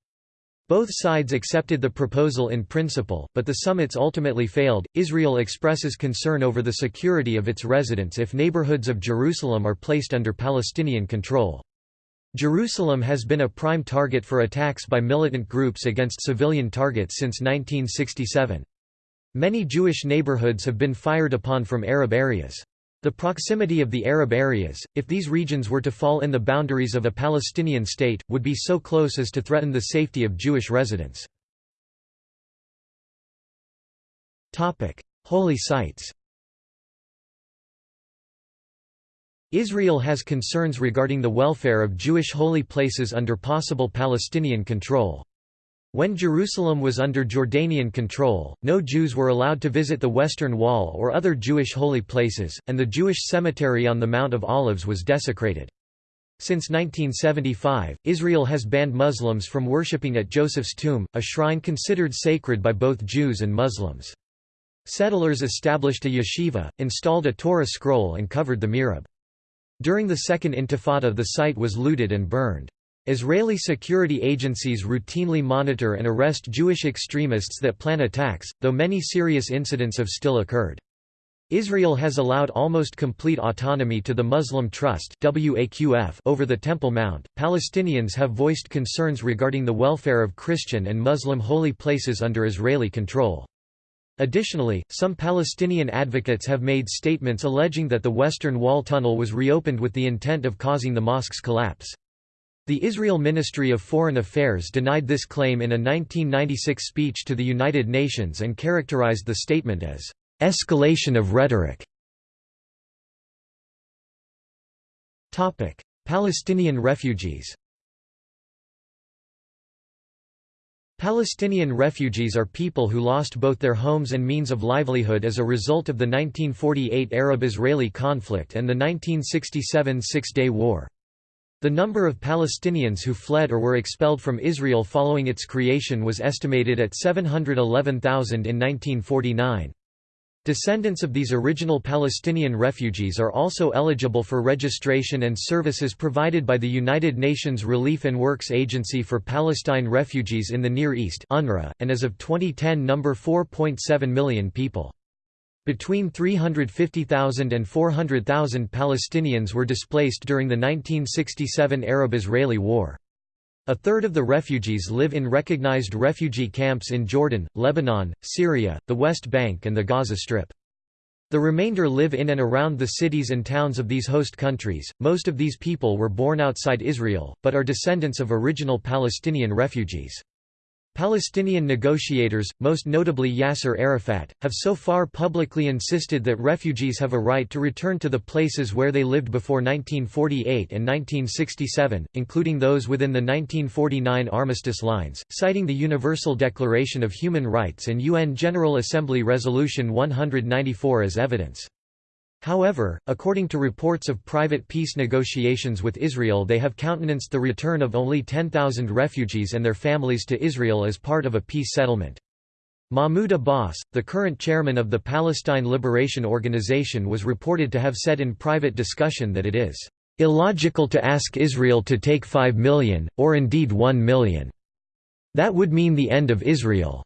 Both sides accepted the proposal in principle, but the summits ultimately failed. Israel expresses concern over the security of its residents if neighborhoods of Jerusalem are placed under Palestinian control. Jerusalem has been a prime target for attacks by militant groups against civilian targets since 1967. Many Jewish neighborhoods have been fired upon from Arab areas. The proximity of the Arab areas, if these regions were to fall in the boundaries of a Palestinian state, would be so close as to threaten the safety of Jewish residents. Holy sites Israel has concerns regarding the welfare of Jewish holy places under possible Palestinian control. When Jerusalem was under Jordanian control, no Jews were allowed to visit the Western Wall or other Jewish holy places, and the Jewish cemetery on the Mount of Olives was desecrated. Since 1975, Israel has banned Muslims from worshipping at Joseph's tomb, a shrine considered sacred by both Jews and Muslims. Settlers established a yeshiva, installed a Torah scroll and covered the mihrab. During the Second Intifada the site was looted and burned. Israeli security agencies routinely monitor and arrest Jewish extremists that plan attacks, though many serious incidents have still occurred. Israel has allowed almost complete autonomy to the Muslim Trust over the Temple Mount. Palestinians have voiced concerns regarding the welfare of Christian and Muslim holy places under Israeli control. Additionally, some Palestinian advocates have made statements alleging that the Western Wall tunnel was reopened with the intent of causing the mosque's collapse. The Israel Ministry of Foreign Affairs denied this claim in a 1996 speech to the United Nations and characterized the statement as, "...escalation of rhetoric." Palestinian refugees Palestinian refugees are people who lost both their homes and means of livelihood as a result of the 1948 Arab-Israeli conflict and the 1967 Six-Day War. The number of Palestinians who fled or were expelled from Israel following its creation was estimated at 711,000 in 1949. Descendants of these original Palestinian refugees are also eligible for registration and services provided by the United Nations Relief and Works Agency for Palestine Refugees in the Near East and as of 2010 number 4.7 million people. Between 350,000 and 400,000 Palestinians were displaced during the 1967 Arab-Israeli War. A third of the refugees live in recognized refugee camps in Jordan, Lebanon, Syria, the West Bank and the Gaza Strip. The remainder live in and around the cities and towns of these host countries. Most of these people were born outside Israel, but are descendants of original Palestinian refugees. Palestinian negotiators, most notably Yasser Arafat, have so far publicly insisted that refugees have a right to return to the places where they lived before 1948 and 1967, including those within the 1949 armistice lines, citing the Universal Declaration of Human Rights and UN General Assembly Resolution 194 as evidence. However, according to reports of private peace negotiations with Israel they have countenanced the return of only 10,000 refugees and their families to Israel as part of a peace settlement. Mahmoud Abbas, the current chairman of the Palestine Liberation Organization was reported to have said in private discussion that it is illogical to ask Israel to take 5 million, or indeed 1 million. That would mean the end of Israel.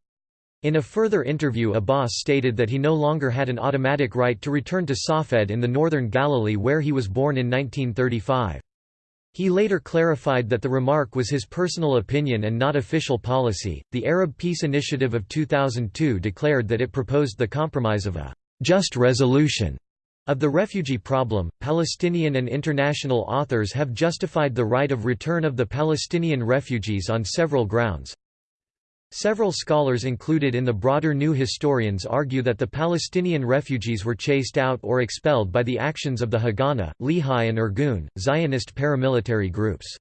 In a further interview Abbas stated that he no longer had an automatic right to return to Safed in the northern Galilee where he was born in 1935. He later clarified that the remark was his personal opinion and not official policy. The Arab Peace Initiative of 2002 declared that it proposed the compromise of a just resolution of the refugee problem. Palestinian and international authors have justified the right of return of the Palestinian refugees on several grounds. Several scholars included in the broader New Historians argue that the Palestinian refugees were chased out or expelled by the actions of the Haganah, Lehi and Irgun, Zionist paramilitary groups.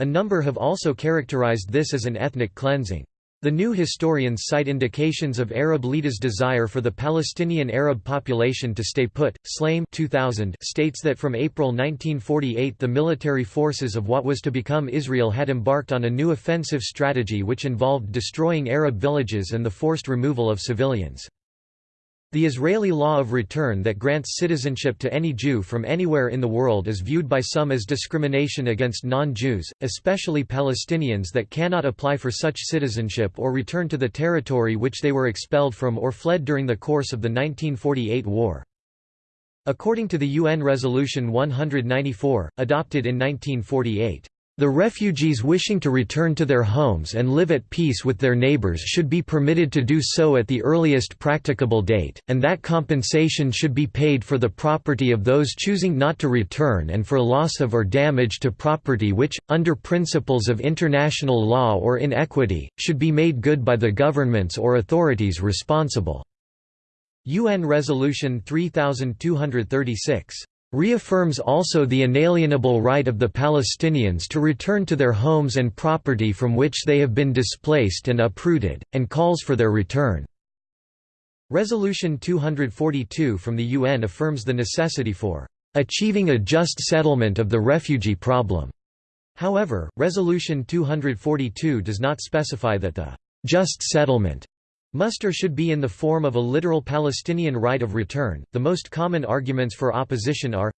A number have also characterized this as an ethnic cleansing. The new historians cite indications of Arab leaders' desire for the Palestinian Arab population to stay put. Shlaim 2000 states that from April 1948 the military forces of what was to become Israel had embarked on a new offensive strategy which involved destroying Arab villages and the forced removal of civilians. The Israeli law of return that grants citizenship to any Jew from anywhere in the world is viewed by some as discrimination against non-Jews, especially Palestinians that cannot apply for such citizenship or return to the territory which they were expelled from or fled during the course of the 1948 war. According to the UN Resolution 194, adopted in 1948, the refugees wishing to return to their homes and live at peace with their neighbors should be permitted to do so at the earliest practicable date, and that compensation should be paid for the property of those choosing not to return and for loss of or damage to property which, under principles of international law or in equity, should be made good by the governments or authorities responsible. UN Resolution 3236 reaffirms also the inalienable right of the Palestinians to return to their homes and property from which they have been displaced and uprooted, and calls for their return. Resolution 242 from the UN affirms the necessity for achieving a just settlement of the refugee problem. However, Resolution 242 does not specify that the just settlement Muster should be in the form of a literal Palestinian right of return. The most common arguments for opposition are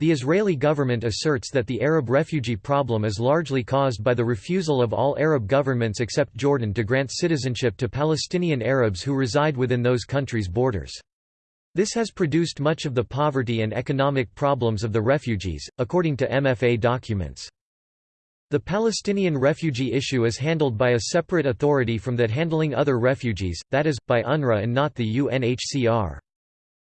the Israeli government asserts that the Arab refugee problem is largely caused by the refusal of all Arab governments except Jordan to grant citizenship to Palestinian Arabs who reside within those countries' borders. This has produced much of the poverty and economic problems of the refugees, according to MFA documents. The Palestinian refugee issue is handled by a separate authority from that handling other refugees, that is, by UNRWA and not the UNHCR.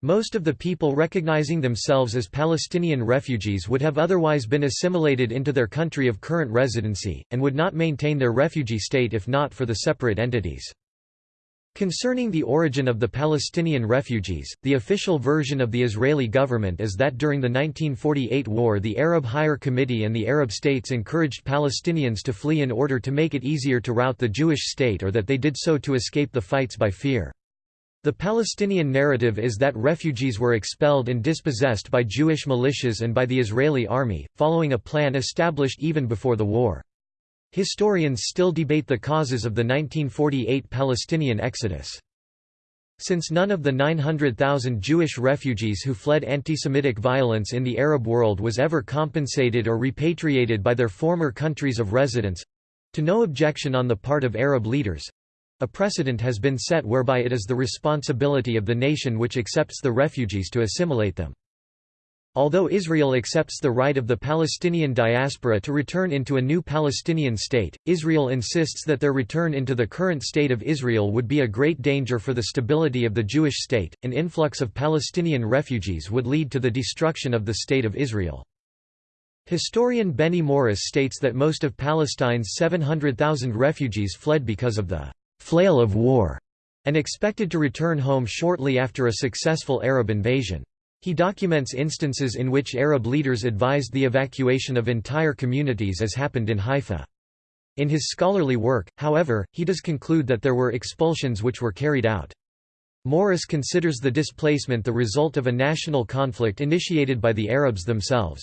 Most of the people recognizing themselves as Palestinian refugees would have otherwise been assimilated into their country of current residency, and would not maintain their refugee state if not for the separate entities. Concerning the origin of the Palestinian refugees, the official version of the Israeli government is that during the 1948 war the Arab Higher Committee and the Arab states encouraged Palestinians to flee in order to make it easier to rout the Jewish state or that they did so to escape the fights by fear. The Palestinian narrative is that refugees were expelled and dispossessed by Jewish militias and by the Israeli army, following a plan established even before the war. Historians still debate the causes of the 1948 Palestinian exodus. Since none of the 900,000 Jewish refugees who fled anti-Semitic violence in the Arab world was ever compensated or repatriated by their former countries of residence—to no objection on the part of Arab leaders—a precedent has been set whereby it is the responsibility of the nation which accepts the refugees to assimilate them. Although Israel accepts the right of the Palestinian diaspora to return into a new Palestinian state, Israel insists that their return into the current state of Israel would be a great danger for the stability of the Jewish state. An influx of Palestinian refugees would lead to the destruction of the State of Israel. Historian Benny Morris states that most of Palestine's 700,000 refugees fled because of the flail of war and expected to return home shortly after a successful Arab invasion. He documents instances in which Arab leaders advised the evacuation of entire communities as happened in Haifa. In his scholarly work, however, he does conclude that there were expulsions which were carried out. Morris considers the displacement the result of a national conflict initiated by the Arabs themselves.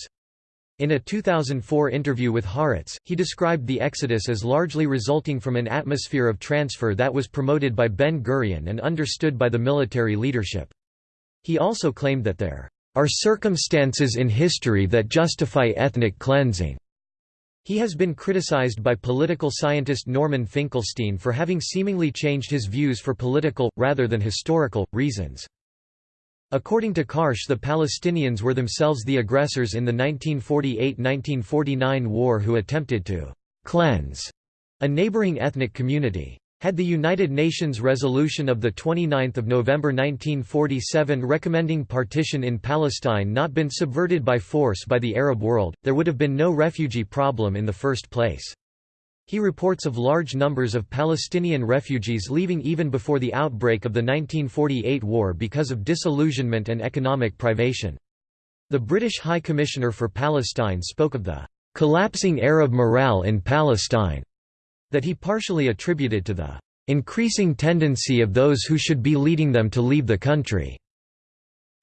In a 2004 interview with Haaretz, he described the exodus as largely resulting from an atmosphere of transfer that was promoted by Ben-Gurion and understood by the military leadership. He also claimed that there are circumstances in history that justify ethnic cleansing. He has been criticized by political scientist Norman Finkelstein for having seemingly changed his views for political, rather than historical, reasons. According to Karsh the Palestinians were themselves the aggressors in the 1948–1949 war who attempted to «cleanse» a neighboring ethnic community. Had the United Nations resolution of 29 November 1947 recommending partition in Palestine not been subverted by force by the Arab world, there would have been no refugee problem in the first place. He reports of large numbers of Palestinian refugees leaving even before the outbreak of the 1948 war because of disillusionment and economic privation. The British High Commissioner for Palestine spoke of the collapsing Arab morale in Palestine that he partially attributed to the increasing tendency of those who should be leading them to leave the country,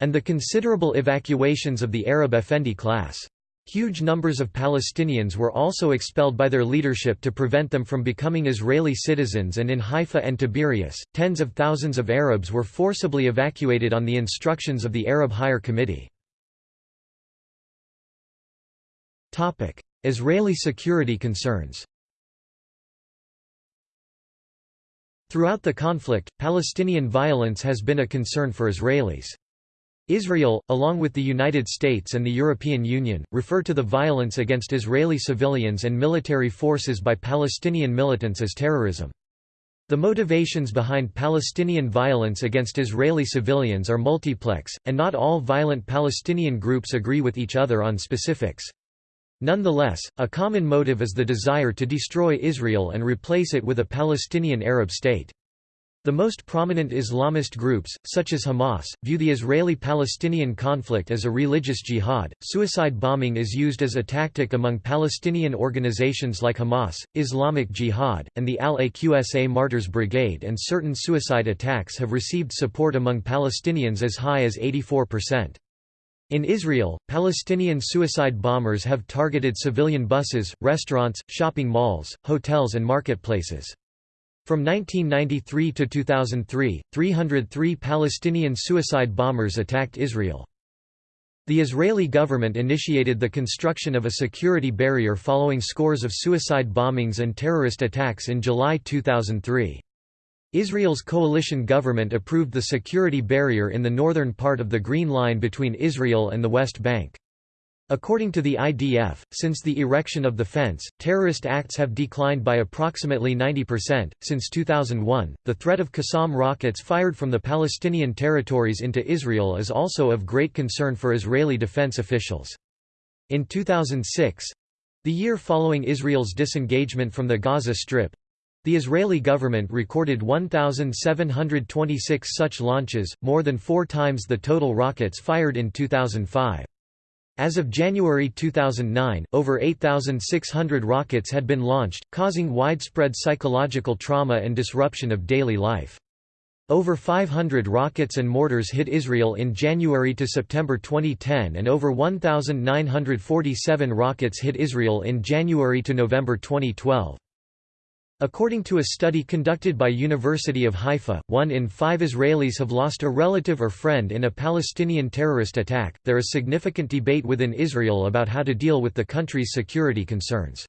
and the considerable evacuations of the Arab Effendi class. Huge numbers of Palestinians were also expelled by their leadership to prevent them from becoming Israeli citizens and in Haifa and Tiberias, tens of thousands of Arabs were forcibly evacuated on the instructions of the Arab Higher Committee. Israeli security concerns Throughout the conflict, Palestinian violence has been a concern for Israelis. Israel, along with the United States and the European Union, refer to the violence against Israeli civilians and military forces by Palestinian militants as terrorism. The motivations behind Palestinian violence against Israeli civilians are multiplex, and not all violent Palestinian groups agree with each other on specifics. Nonetheless, a common motive is the desire to destroy Israel and replace it with a Palestinian Arab state. The most prominent Islamist groups, such as Hamas, view the Israeli-Palestinian conflict as a religious jihad. Suicide bombing is used as a tactic among Palestinian organizations like Hamas, Islamic Jihad, and the Al-Aqsa Martyrs Brigade and certain suicide attacks have received support among Palestinians as high as 84%. In Israel, Palestinian suicide bombers have targeted civilian buses, restaurants, shopping malls, hotels and marketplaces. From 1993 to 2003, 303 Palestinian suicide bombers attacked Israel. The Israeli government initiated the construction of a security barrier following scores of suicide bombings and terrorist attacks in July 2003. Israel's coalition government approved the security barrier in the northern part of the Green Line between Israel and the West Bank. According to the IDF, since the erection of the fence, terrorist acts have declined by approximately 90%. Since 2001, the threat of Qassam rockets fired from the Palestinian territories into Israel is also of great concern for Israeli defense officials. In 2006 the year following Israel's disengagement from the Gaza Strip the Israeli government recorded 1,726 such launches, more than four times the total rockets fired in 2005. As of January 2009, over 8,600 rockets had been launched, causing widespread psychological trauma and disruption of daily life. Over 500 rockets and mortars hit Israel in January to September 2010 and over 1,947 rockets hit Israel in January to November 2012. According to a study conducted by University of Haifa, one in five Israelis have lost a relative or friend in a Palestinian terrorist attack. There is significant debate within Israel about how to deal with the country's security concerns.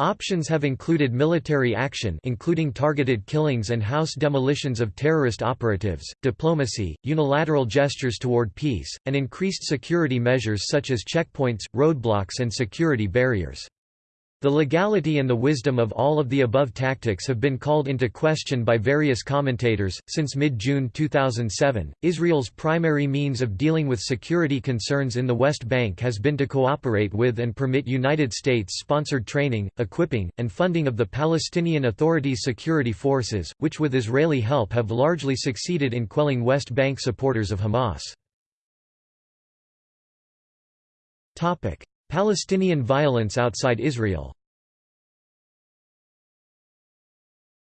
Options have included military action including targeted killings and house demolitions of terrorist operatives, diplomacy, unilateral gestures toward peace, and increased security measures such as checkpoints, roadblocks and security barriers. The legality and the wisdom of all of the above tactics have been called into question by various commentators. Since mid June 2007, Israel's primary means of dealing with security concerns in the West Bank has been to cooperate with and permit United States sponsored training, equipping, and funding of the Palestinian Authority's security forces, which with Israeli help have largely succeeded in quelling West Bank supporters of Hamas. Palestinian violence outside Israel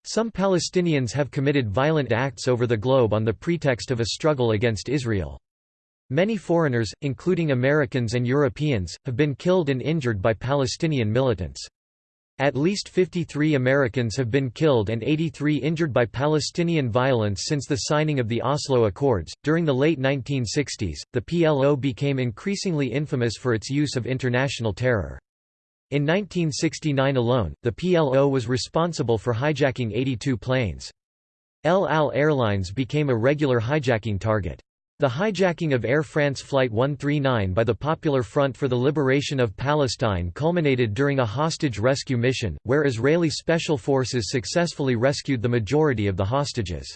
Some Palestinians have committed violent acts over the globe on the pretext of a struggle against Israel. Many foreigners, including Americans and Europeans, have been killed and injured by Palestinian militants. At least 53 Americans have been killed and 83 injured by Palestinian violence since the signing of the Oslo Accords. During the late 1960s, the PLO became increasingly infamous for its use of international terror. In 1969 alone, the PLO was responsible for hijacking 82 planes. El Al Airlines became a regular hijacking target. The hijacking of Air France Flight 139 by the Popular Front for the Liberation of Palestine culminated during a hostage rescue mission, where Israeli special forces successfully rescued the majority of the hostages.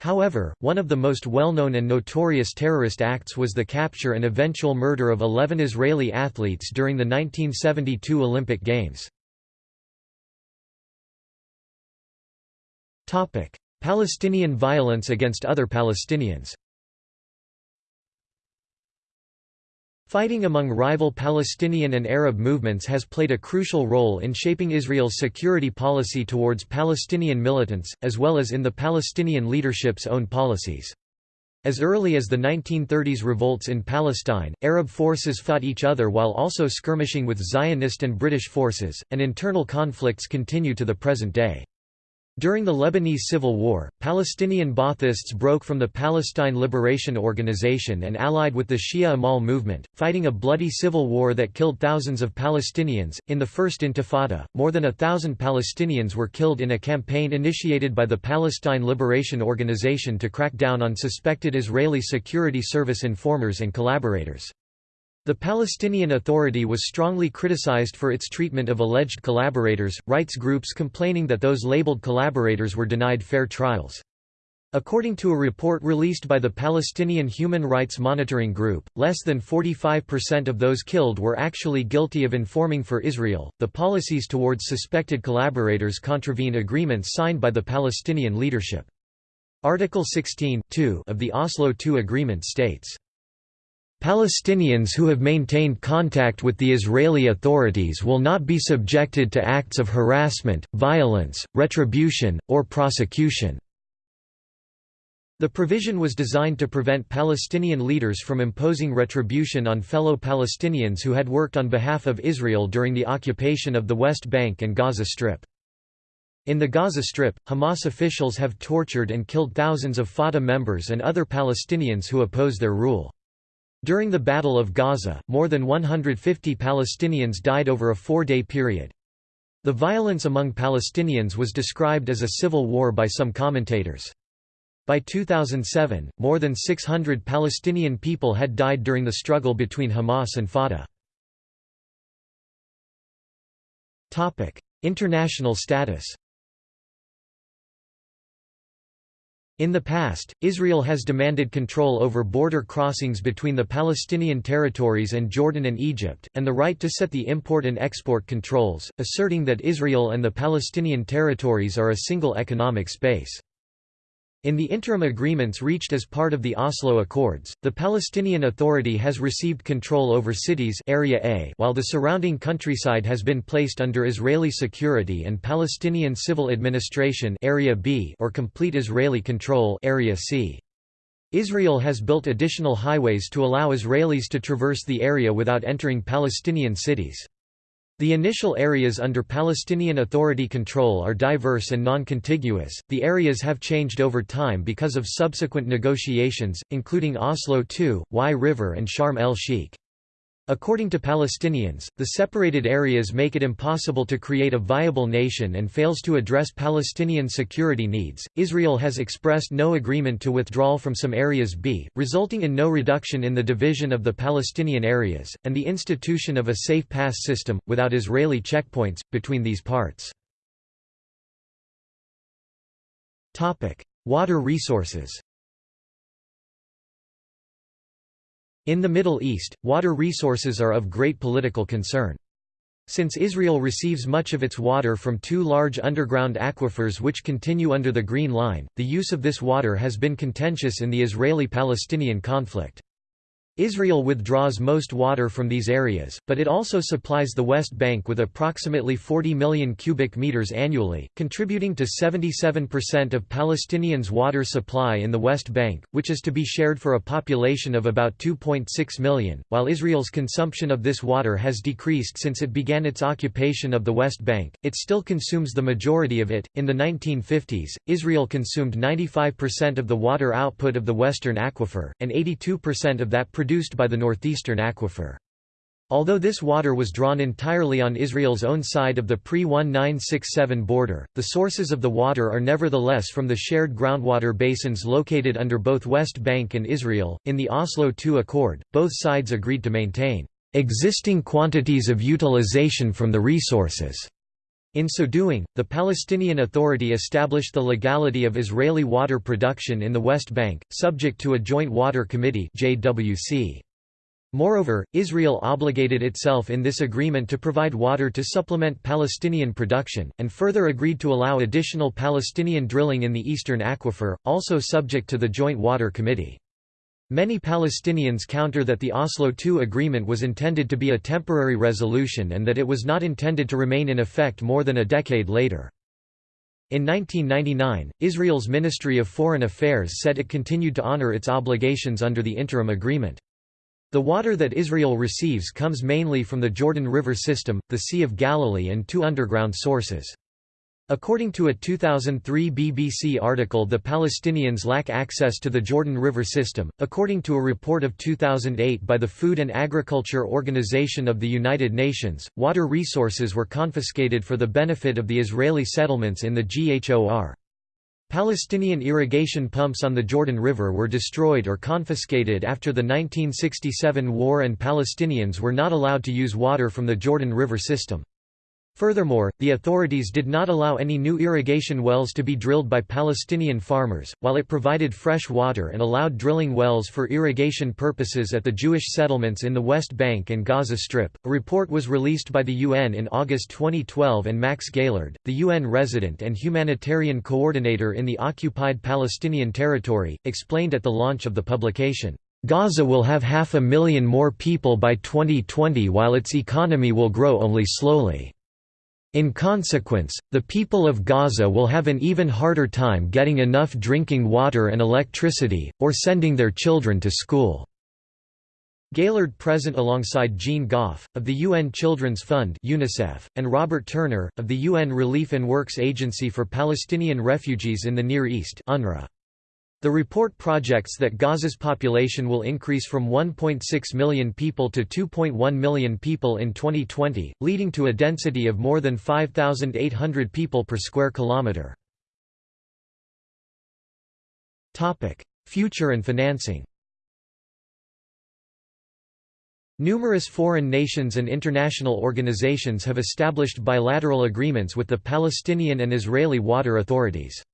However, one of the most well-known and notorious terrorist acts was the capture and eventual murder of 11 Israeli athletes during the 1972 Olympic Games. Palestinian violence against other Palestinians Fighting among rival Palestinian and Arab movements has played a crucial role in shaping Israel's security policy towards Palestinian militants, as well as in the Palestinian leadership's own policies. As early as the 1930s revolts in Palestine, Arab forces fought each other while also skirmishing with Zionist and British forces, and internal conflicts continue to the present day. During the Lebanese Civil War, Palestinian Baathists broke from the Palestine Liberation Organization and allied with the Shia Amal movement, fighting a bloody civil war that killed thousands of Palestinians. In the First Intifada, more than a thousand Palestinians were killed in a campaign initiated by the Palestine Liberation Organization to crack down on suspected Israeli Security Service informers and collaborators. The Palestinian Authority was strongly criticized for its treatment of alleged collaborators, rights groups complaining that those labeled collaborators were denied fair trials. According to a report released by the Palestinian Human Rights Monitoring Group, less than 45% of those killed were actually guilty of informing for Israel. The policies towards suspected collaborators contravene agreements signed by the Palestinian leadership. Article 16 of the Oslo II Agreement states, Palestinians who have maintained contact with the Israeli authorities will not be subjected to acts of harassment, violence, retribution, or prosecution. The provision was designed to prevent Palestinian leaders from imposing retribution on fellow Palestinians who had worked on behalf of Israel during the occupation of the West Bank and Gaza Strip. In the Gaza Strip, Hamas officials have tortured and killed thousands of Fatah members and other Palestinians who oppose their rule. During the Battle of Gaza, more than 150 Palestinians died over a four-day period. The violence among Palestinians was described as a civil war by some commentators. By 2007, more than 600 Palestinian people had died during the struggle between Hamas and Fatah. International status In the past, Israel has demanded control over border crossings between the Palestinian territories and Jordan and Egypt, and the right to set the import and export controls, asserting that Israel and the Palestinian territories are a single economic space. In the interim agreements reached as part of the Oslo Accords, the Palestinian Authority has received control over cities Area A while the surrounding countryside has been placed under Israeli security and Palestinian civil administration Area B or complete Israeli control Area C. Israel has built additional highways to allow Israelis to traverse the area without entering Palestinian cities. The initial areas under Palestinian Authority control are diverse and non-contiguous. The areas have changed over time because of subsequent negotiations, including Oslo II, Wye River and Sharm el-Sheikh. According to Palestinians, the separated areas make it impossible to create a viable nation and fails to address Palestinian security needs. Israel has expressed no agreement to withdrawal from some areas B, resulting in no reduction in the division of the Palestinian areas, and the institution of a safe pass system, without Israeli checkpoints, between these parts. Water resources In the Middle East, water resources are of great political concern. Since Israel receives much of its water from two large underground aquifers which continue under the Green Line, the use of this water has been contentious in the Israeli-Palestinian conflict. Israel withdraws most water from these areas, but it also supplies the West Bank with approximately 40 million cubic meters annually, contributing to 77% of Palestinians' water supply in the West Bank, which is to be shared for a population of about 2.6 million. While Israel's consumption of this water has decreased since it began its occupation of the West Bank, it still consumes the majority of it. In the 1950s, Israel consumed 95% of the water output of the Western Aquifer, and 82% of that produced by the northeastern aquifer. Although this water was drawn entirely on Israel's own side of the pre-1967 border, the sources of the water are nevertheless from the shared groundwater basins located under both West Bank and Israel. In the Oslo II Accord, both sides agreed to maintain existing quantities of utilization from the resources. In so doing, the Palestinian Authority established the legality of Israeli water production in the West Bank, subject to a Joint Water Committee JWC. Moreover, Israel obligated itself in this agreement to provide water to supplement Palestinian production, and further agreed to allow additional Palestinian drilling in the eastern aquifer, also subject to the Joint Water Committee. Many Palestinians counter that the Oslo II agreement was intended to be a temporary resolution and that it was not intended to remain in effect more than a decade later. In 1999, Israel's Ministry of Foreign Affairs said it continued to honor its obligations under the interim agreement. The water that Israel receives comes mainly from the Jordan River system, the Sea of Galilee and two underground sources. According to a 2003 BBC article the Palestinians lack access to the Jordan River system. According to a report of 2008 by the Food and Agriculture Organization of the United Nations, water resources were confiscated for the benefit of the Israeli settlements in the GHOR. Palestinian irrigation pumps on the Jordan River were destroyed or confiscated after the 1967 war and Palestinians were not allowed to use water from the Jordan River system. Furthermore, the authorities did not allow any new irrigation wells to be drilled by Palestinian farmers, while it provided fresh water and allowed drilling wells for irrigation purposes at the Jewish settlements in the West Bank and Gaza Strip. A report was released by the UN in August 2012 and Max Gaillard, the UN resident and humanitarian coordinator in the occupied Palestinian territory, explained at the launch of the publication. Gaza will have half a million more people by 2020 while its economy will grow only slowly. In consequence, the people of Gaza will have an even harder time getting enough drinking water and electricity, or sending their children to school. Gaillard present alongside Jean Gough, of the UN Children's Fund UNICEF, and Robert Turner, of the UN Relief and Works Agency for Palestinian Refugees in the Near East UNRWA. The report projects that Gaza's population will increase from 1.6 million people to 2.1 million people in 2020, leading to a density of more than 5,800 people per square kilometre. Future and financing Numerous foreign nations and international organizations have established bilateral agreements with the Palestinian and Israeli water authorities.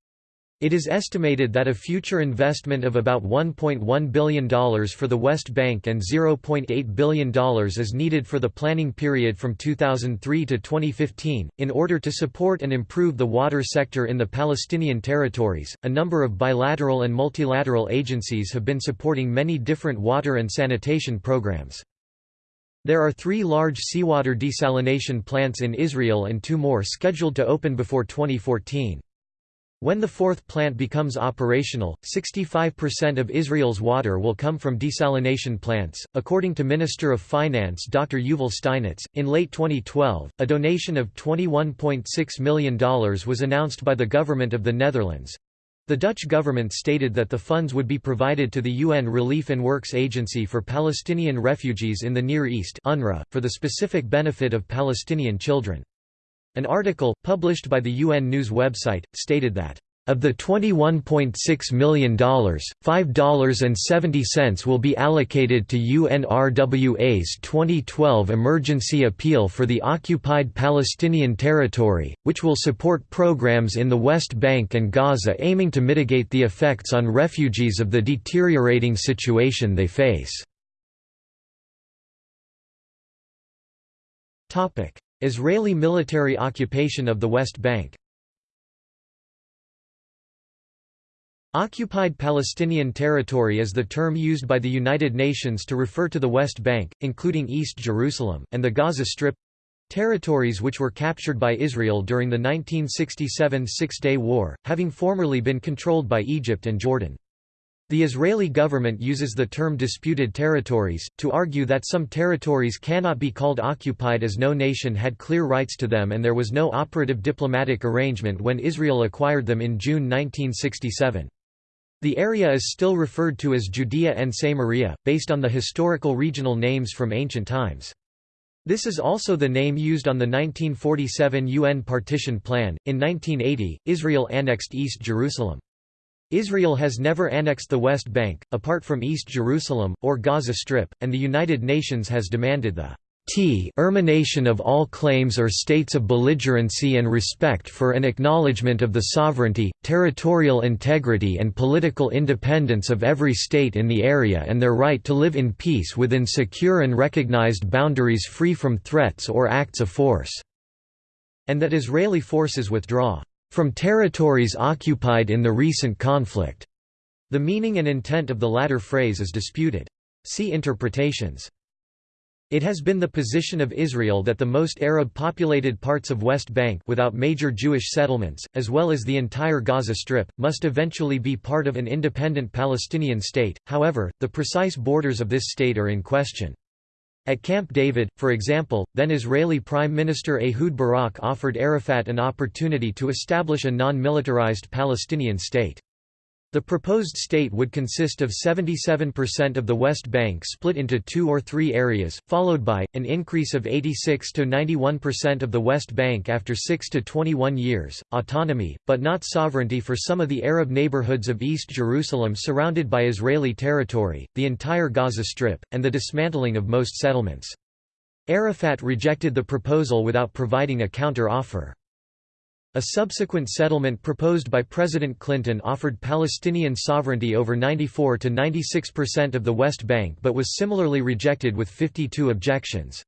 It is estimated that a future investment of about $1.1 billion for the West Bank and $0.8 billion is needed for the planning period from 2003 to 2015. In order to support and improve the water sector in the Palestinian territories, a number of bilateral and multilateral agencies have been supporting many different water and sanitation programs. There are three large seawater desalination plants in Israel and two more scheduled to open before 2014. When the fourth plant becomes operational, 65% of Israel's water will come from desalination plants. According to Minister of Finance Dr. Yuval Steinitz, in late 2012, a donation of $21.6 million was announced by the government of the Netherlands. The Dutch government stated that the funds would be provided to the UN Relief and Works Agency for Palestinian Refugees in the Near East UNRWA, for the specific benefit of Palestinian children. An article, published by the UN News website, stated that, "...of the $21.6 million, $5.70 will be allocated to UNRWA's 2012 Emergency Appeal for the Occupied Palestinian Territory, which will support programs in the West Bank and Gaza aiming to mitigate the effects on refugees of the deteriorating situation they face." Israeli military occupation of the West Bank Occupied Palestinian territory is the term used by the United Nations to refer to the West Bank, including East Jerusalem, and the Gaza Strip—territories which were captured by Israel during the 1967 Six-Day War, having formerly been controlled by Egypt and Jordan. The Israeli government uses the term disputed territories, to argue that some territories cannot be called occupied as no nation had clear rights to them and there was no operative diplomatic arrangement when Israel acquired them in June 1967. The area is still referred to as Judea and Samaria, based on the historical regional names from ancient times. This is also the name used on the 1947 UN partition plan. In 1980, Israel annexed East Jerusalem. Israel has never annexed the West Bank, apart from East Jerusalem, or Gaza Strip, and the United Nations has demanded the termination of all claims or states of belligerency and respect for an acknowledgement of the sovereignty, territorial integrity and political independence of every state in the area and their right to live in peace within secure and recognized boundaries free from threats or acts of force", and that Israeli forces withdraw "...from territories occupied in the recent conflict." The meaning and intent of the latter phrase is disputed. See interpretations. It has been the position of Israel that the most Arab-populated parts of West Bank without major Jewish settlements, as well as the entire Gaza Strip, must eventually be part of an independent Palestinian state, however, the precise borders of this state are in question. At Camp David, for example, then Israeli Prime Minister Ehud Barak offered Arafat an opportunity to establish a non-militarized Palestinian state. The proposed state would consist of 77% of the West Bank split into two or three areas, followed by, an increase of 86 to 91% of the West Bank after 6 to 21 years, autonomy, but not sovereignty for some of the Arab neighborhoods of East Jerusalem surrounded by Israeli territory, the entire Gaza Strip, and the dismantling of most settlements. Arafat rejected the proposal without providing a counter-offer. A subsequent settlement proposed by President Clinton offered Palestinian sovereignty over 94 to 96% of the West Bank but was similarly rejected with 52 objections.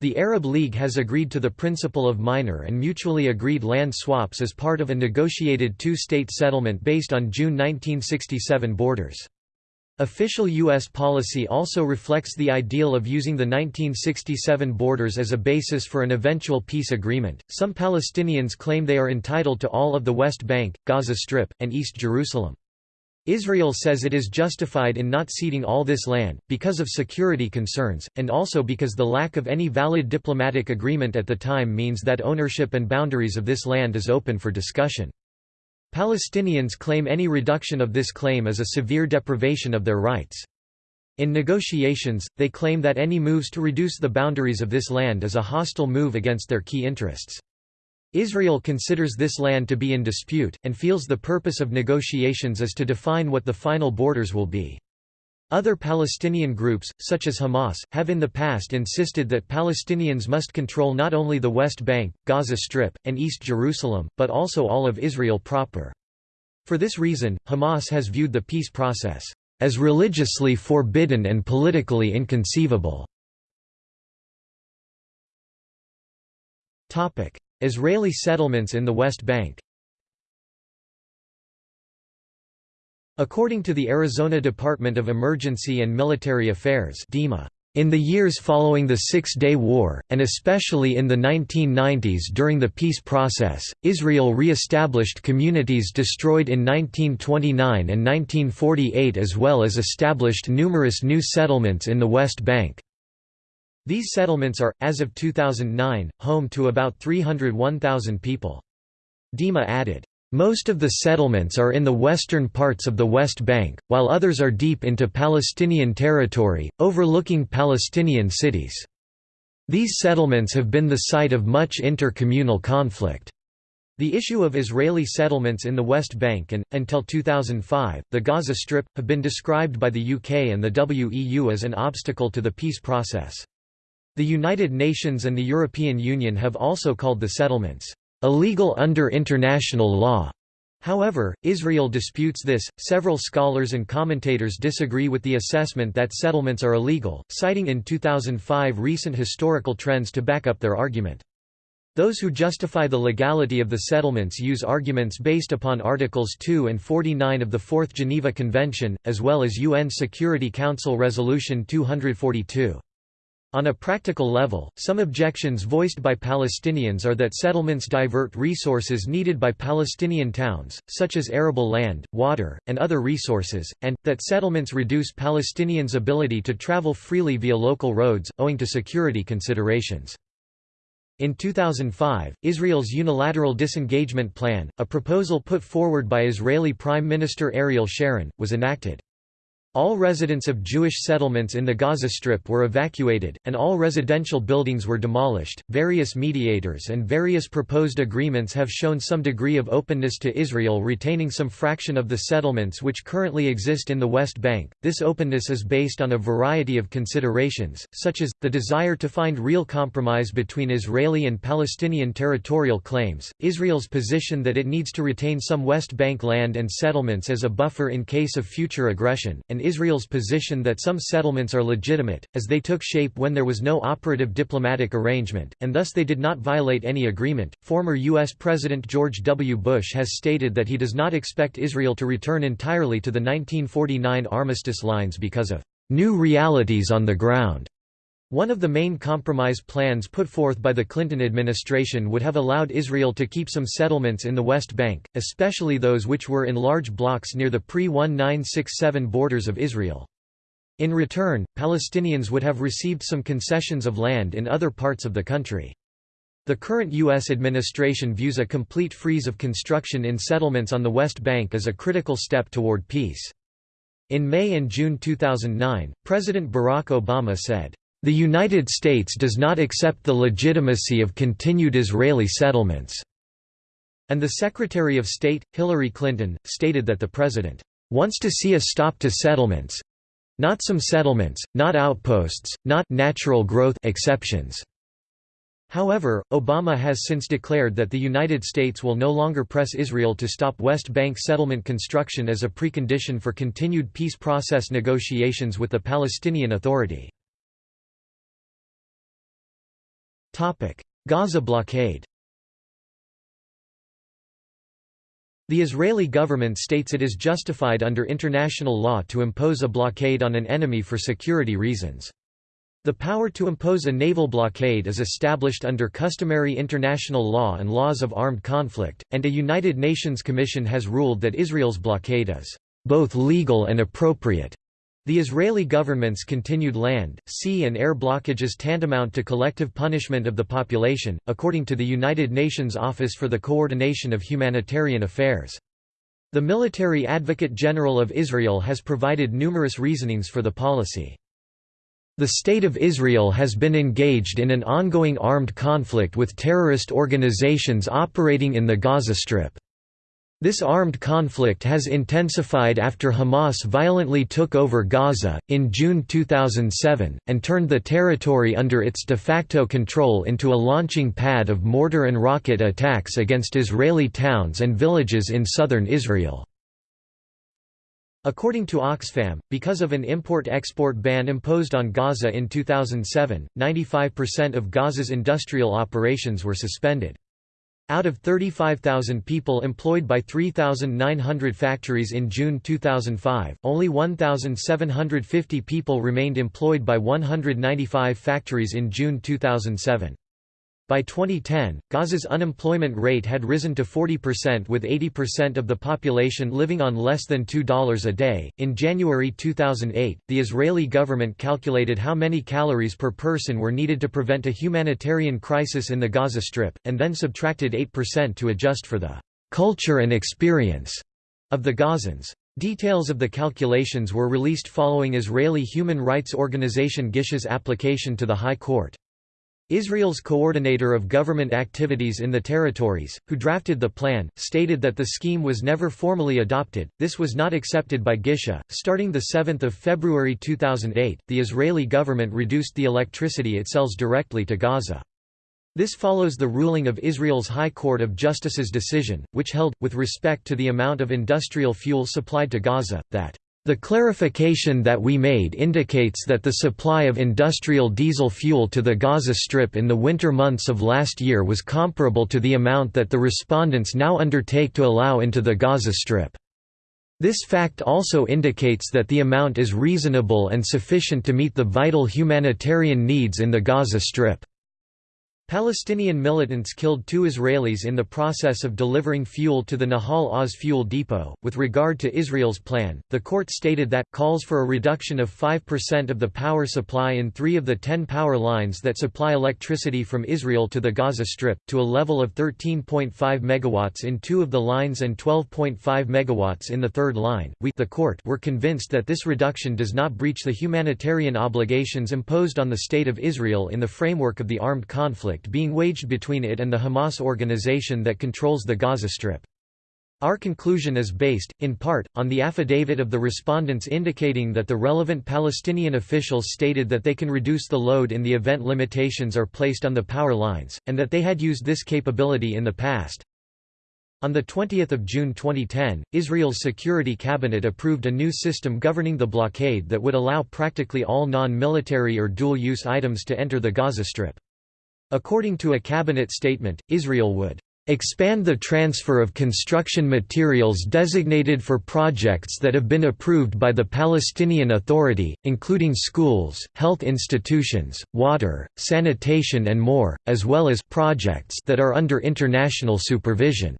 The Arab League has agreed to the principle of minor and mutually agreed land swaps as part of a negotiated two-state settlement based on June 1967 borders. Official U.S. policy also reflects the ideal of using the 1967 borders as a basis for an eventual peace agreement. Some Palestinians claim they are entitled to all of the West Bank, Gaza Strip, and East Jerusalem. Israel says it is justified in not ceding all this land, because of security concerns, and also because the lack of any valid diplomatic agreement at the time means that ownership and boundaries of this land is open for discussion. Palestinians claim any reduction of this claim is a severe deprivation of their rights. In negotiations, they claim that any moves to reduce the boundaries of this land is a hostile move against their key interests. Israel considers this land to be in dispute, and feels the purpose of negotiations is to define what the final borders will be. Other Palestinian groups, such as Hamas, have in the past insisted that Palestinians must control not only the West Bank, Gaza Strip, and East Jerusalem, but also all of Israel proper. For this reason, Hamas has viewed the peace process as religiously forbidden and politically inconceivable. Israeli settlements in the West Bank According to the Arizona Department of Emergency and Military Affairs DEMA, in the years following the Six-Day War, and especially in the 1990s during the peace process, Israel re-established communities destroyed in 1929 and 1948 as well as established numerous new settlements in the West Bank. These settlements are, as of 2009, home to about 301,000 people. DEMA added, most of the settlements are in the western parts of the West Bank, while others are deep into Palestinian territory, overlooking Palestinian cities. These settlements have been the site of much inter-communal conflict. The issue of Israeli settlements in the West Bank and, until 2005, the Gaza Strip, have been described by the UK and the WEU as an obstacle to the peace process. The United Nations and the European Union have also called the settlements illegal under international law. However, Israel disputes this. Several scholars and commentators disagree with the assessment that settlements are illegal, citing in 2005 recent historical trends to back up their argument. Those who justify the legality of the settlements use arguments based upon Articles 2 and 49 of the Fourth Geneva Convention, as well as UN Security Council Resolution 242. On a practical level, some objections voiced by Palestinians are that settlements divert resources needed by Palestinian towns, such as arable land, water, and other resources, and, that settlements reduce Palestinians' ability to travel freely via local roads, owing to security considerations. In 2005, Israel's unilateral disengagement plan, a proposal put forward by Israeli Prime Minister Ariel Sharon, was enacted. All residents of Jewish settlements in the Gaza Strip were evacuated, and all residential buildings were demolished. Various mediators and various proposed agreements have shown some degree of openness to Israel retaining some fraction of the settlements which currently exist in the West Bank. This openness is based on a variety of considerations, such as the desire to find real compromise between Israeli and Palestinian territorial claims, Israel's position that it needs to retain some West Bank land and settlements as a buffer in case of future aggression, and Israel's position that some settlements are legitimate, as they took shape when there was no operative diplomatic arrangement, and thus they did not violate any agreement. Former U.S. President George W. Bush has stated that he does not expect Israel to return entirely to the 1949 armistice lines because of new realities on the ground. One of the main compromise plans put forth by the Clinton administration would have allowed Israel to keep some settlements in the West Bank, especially those which were in large blocks near the pre-1967 borders of Israel. In return, Palestinians would have received some concessions of land in other parts of the country. The current U.S. administration views a complete freeze of construction in settlements on the West Bank as a critical step toward peace. In May and June 2009, President Barack Obama said, the United States does not accept the legitimacy of continued Israeli settlements." And the Secretary of State, Hillary Clinton, stated that the President wants to see a stop to settlements not some settlements, not outposts, not natural growth exceptions. However, Obama has since declared that the United States will no longer press Israel to stop West Bank settlement construction as a precondition for continued peace process negotiations with the Palestinian Authority. Gaza blockade The Israeli government states it is justified under international law to impose a blockade on an enemy for security reasons. The power to impose a naval blockade is established under customary international law and laws of armed conflict, and a United Nations Commission has ruled that Israel's blockade is both legal and appropriate. The Israeli government's continued land, sea and air blockages tantamount to collective punishment of the population, according to the United Nations Office for the Coordination of Humanitarian Affairs. The Military Advocate General of Israel has provided numerous reasonings for the policy. The State of Israel has been engaged in an ongoing armed conflict with terrorist organizations operating in the Gaza Strip. This armed conflict has intensified after Hamas violently took over Gaza, in June 2007, and turned the territory under its de facto control into a launching pad of mortar and rocket attacks against Israeli towns and villages in southern Israel. According to Oxfam, because of an import-export ban imposed on Gaza in 2007, 95% of Gaza's industrial operations were suspended. Out of 35,000 people employed by 3,900 factories in June 2005, only 1,750 people remained employed by 195 factories in June 2007. By 2010, Gaza's unemployment rate had risen to 40% with 80% of the population living on less than $2 a day. In January 2008, the Israeli government calculated how many calories per person were needed to prevent a humanitarian crisis in the Gaza Strip, and then subtracted 8% to adjust for the culture and experience of the Gazans. Details of the calculations were released following Israeli human rights organization Gisha's application to the High Court. Israel's coordinator of government activities in the territories, who drafted the plan, stated that the scheme was never formally adopted. This was not accepted by Gisha. Starting the 7th of February 2008, the Israeli government reduced the electricity it sells directly to Gaza. This follows the ruling of Israel's High Court of Justice's decision, which held, with respect to the amount of industrial fuel supplied to Gaza, that The clarification that we made indicates that the supply of industrial diesel fuel to the Gaza Strip in the winter months of last year was comparable to the amount that the respondents now undertake to allow into the Gaza Strip. This fact also indicates that the amount is reasonable and sufficient to meet the vital humanitarian needs in the Gaza Strip. Palestinian militants killed two Israelis in the process of delivering fuel to the Nahal Oz fuel depot. With regard to Israel's plan, the court stated that calls for a reduction of 5% of the power supply in three of the ten power lines that supply electricity from Israel to the Gaza Strip, to a level of 13.5 MW in two of the lines and 12.5 MW in the third line. We the court were convinced that this reduction does not breach the humanitarian obligations imposed on the State of Israel in the framework of the armed conflict conflict being waged between it and the Hamas organization that controls the Gaza Strip. Our conclusion is based, in part, on the affidavit of the respondents indicating that the relevant Palestinian officials stated that they can reduce the load in the event limitations are placed on the power lines, and that they had used this capability in the past. On 20 June 2010, Israel's Security Cabinet approved a new system governing the blockade that would allow practically all non-military or dual-use items to enter the Gaza Strip. According to a cabinet statement, Israel would expand the transfer of construction materials designated for projects that have been approved by the Palestinian Authority, including schools, health institutions, water, sanitation and more, as well as projects that are under international supervision.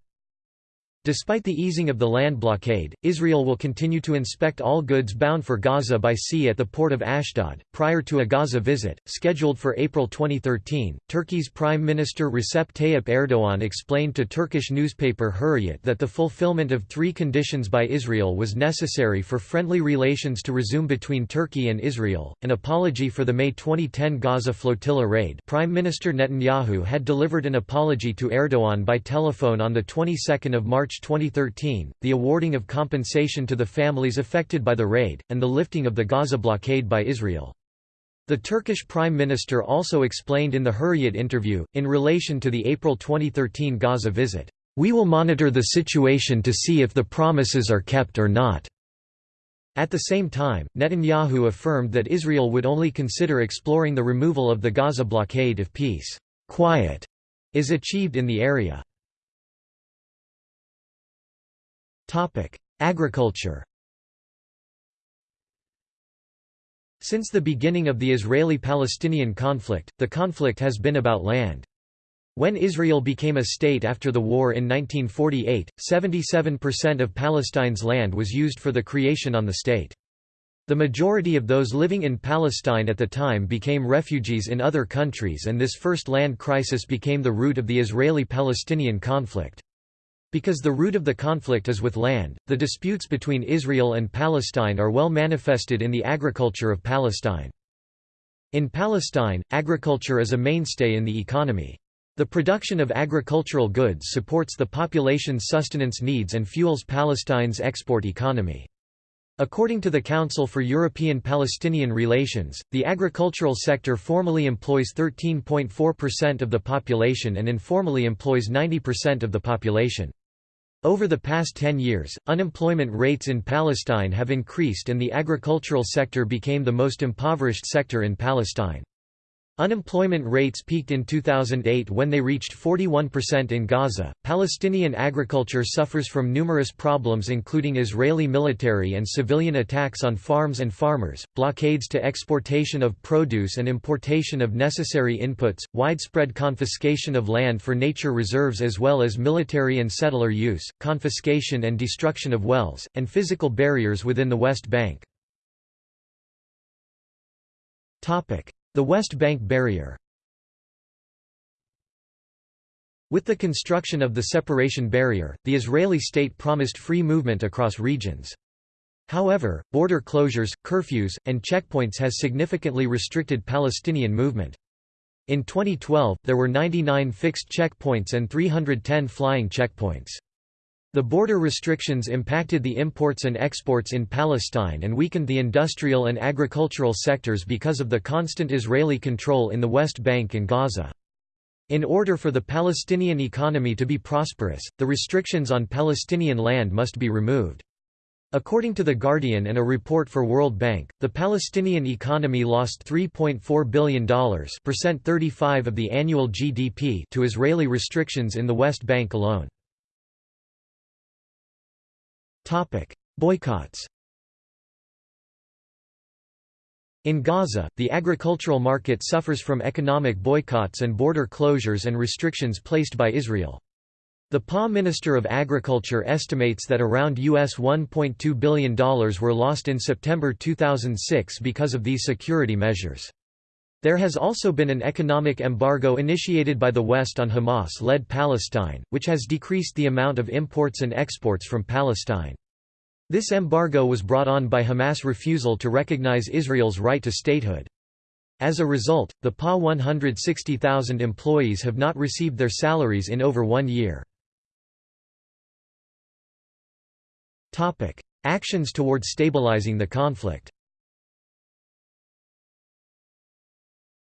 Despite the easing of the land blockade, Israel will continue to inspect all goods bound for Gaza by sea at the port of Ashdod. Prior to a Gaza visit, scheduled for April 2013, Turkey's Prime Minister Recep Tayyip Erdogan explained to Turkish newspaper Hurriyet that the fulfillment of three conditions by Israel was necessary for friendly relations to resume between Turkey and Israel an apology for the May 2010 Gaza flotilla raid. Prime Minister Netanyahu had delivered an apology to Erdogan by telephone on the 22nd of March 2013, the awarding of compensation to the families affected by the raid, and the lifting of the Gaza blockade by Israel. The Turkish Prime Minister also explained in the Hurriyet interview, in relation to the April 2013 Gaza visit, "...we will monitor the situation to see if the promises are kept or not." At the same time, Netanyahu affirmed that Israel would only consider exploring the removal of the Gaza blockade if peace quiet is achieved in the area. Agriculture Since the beginning of the Israeli-Palestinian conflict, the conflict has been about land. When Israel became a state after the war in 1948, 77% of Palestine's land was used for the creation on the state. The majority of those living in Palestine at the time became refugees in other countries and this first land crisis became the root of the Israeli-Palestinian conflict. Because the root of the conflict is with land, the disputes between Israel and Palestine are well manifested in the agriculture of Palestine. In Palestine, agriculture is a mainstay in the economy. The production of agricultural goods supports the population's sustenance needs and fuels Palestine's export economy. According to the Council for European-Palestinian Relations, the agricultural sector formally employs 13.4% of the population and informally employs 90% of the population. Over the past 10 years, unemployment rates in Palestine have increased and the agricultural sector became the most impoverished sector in Palestine. Unemployment rates peaked in 2008 when they reached 41% in Gaza. Palestinian agriculture suffers from numerous problems, including Israeli military and civilian attacks on farms and farmers, blockades to exportation of produce and importation of necessary inputs, widespread confiscation of land for nature reserves, as well as military and settler use, confiscation and destruction of wells, and physical barriers within the West Bank. The West Bank Barrier With the construction of the separation barrier, the Israeli state promised free movement across regions. However, border closures, curfews, and checkpoints has significantly restricted Palestinian movement. In 2012, there were 99 fixed checkpoints and 310 flying checkpoints. The border restrictions impacted the imports and exports in Palestine and weakened the industrial and agricultural sectors because of the constant Israeli control in the West Bank and Gaza. In order for the Palestinian economy to be prosperous, the restrictions on Palestinian land must be removed. According to The Guardian and a report for World Bank, the Palestinian economy lost $3.4 billion percent 35 of the annual GDP to Israeli restrictions in the West Bank alone. Boycotts In Gaza, the agricultural market suffers from economic boycotts and border closures and restrictions placed by Israel. The PA Minister of Agriculture estimates that around US $1.2 billion were lost in September 2006 because of these security measures. There has also been an economic embargo initiated by the West on Hamas-led Palestine, which has decreased the amount of imports and exports from Palestine. This embargo was brought on by Hamas' refusal to recognize Israel's right to statehood. As a result, the PA 160,000 employees have not received their salaries in over one year. Actions towards stabilizing the conflict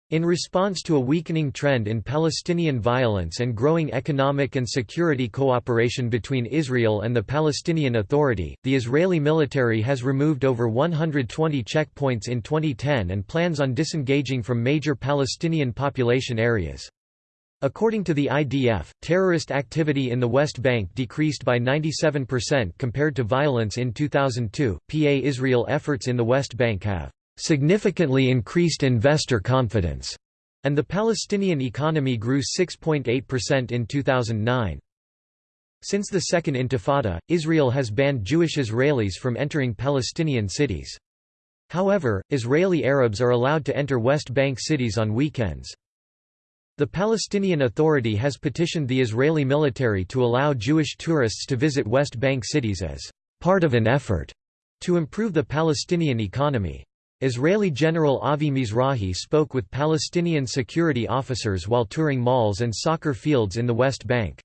In response to a weakening trend in Palestinian violence and growing economic and security cooperation between Israel and the Palestinian Authority, the Israeli military has removed over 120 checkpoints in 2010 and plans on disengaging from major Palestinian population areas. According to the IDF, terrorist activity in the West Bank decreased by 97% compared to violence in 2002. PA Israel efforts in the West Bank have significantly increased investor confidence, and the Palestinian economy grew 6.8% in 2009. Since the Second Intifada, Israel has banned Jewish Israelis from entering Palestinian cities. However, Israeli Arabs are allowed to enter West Bank cities on weekends. The Palestinian Authority has petitioned the Israeli military to allow Jewish tourists to visit West Bank cities as part of an effort to improve the Palestinian economy. Israeli General Avi Mizrahi spoke with Palestinian security officers while touring malls and soccer fields in the West Bank.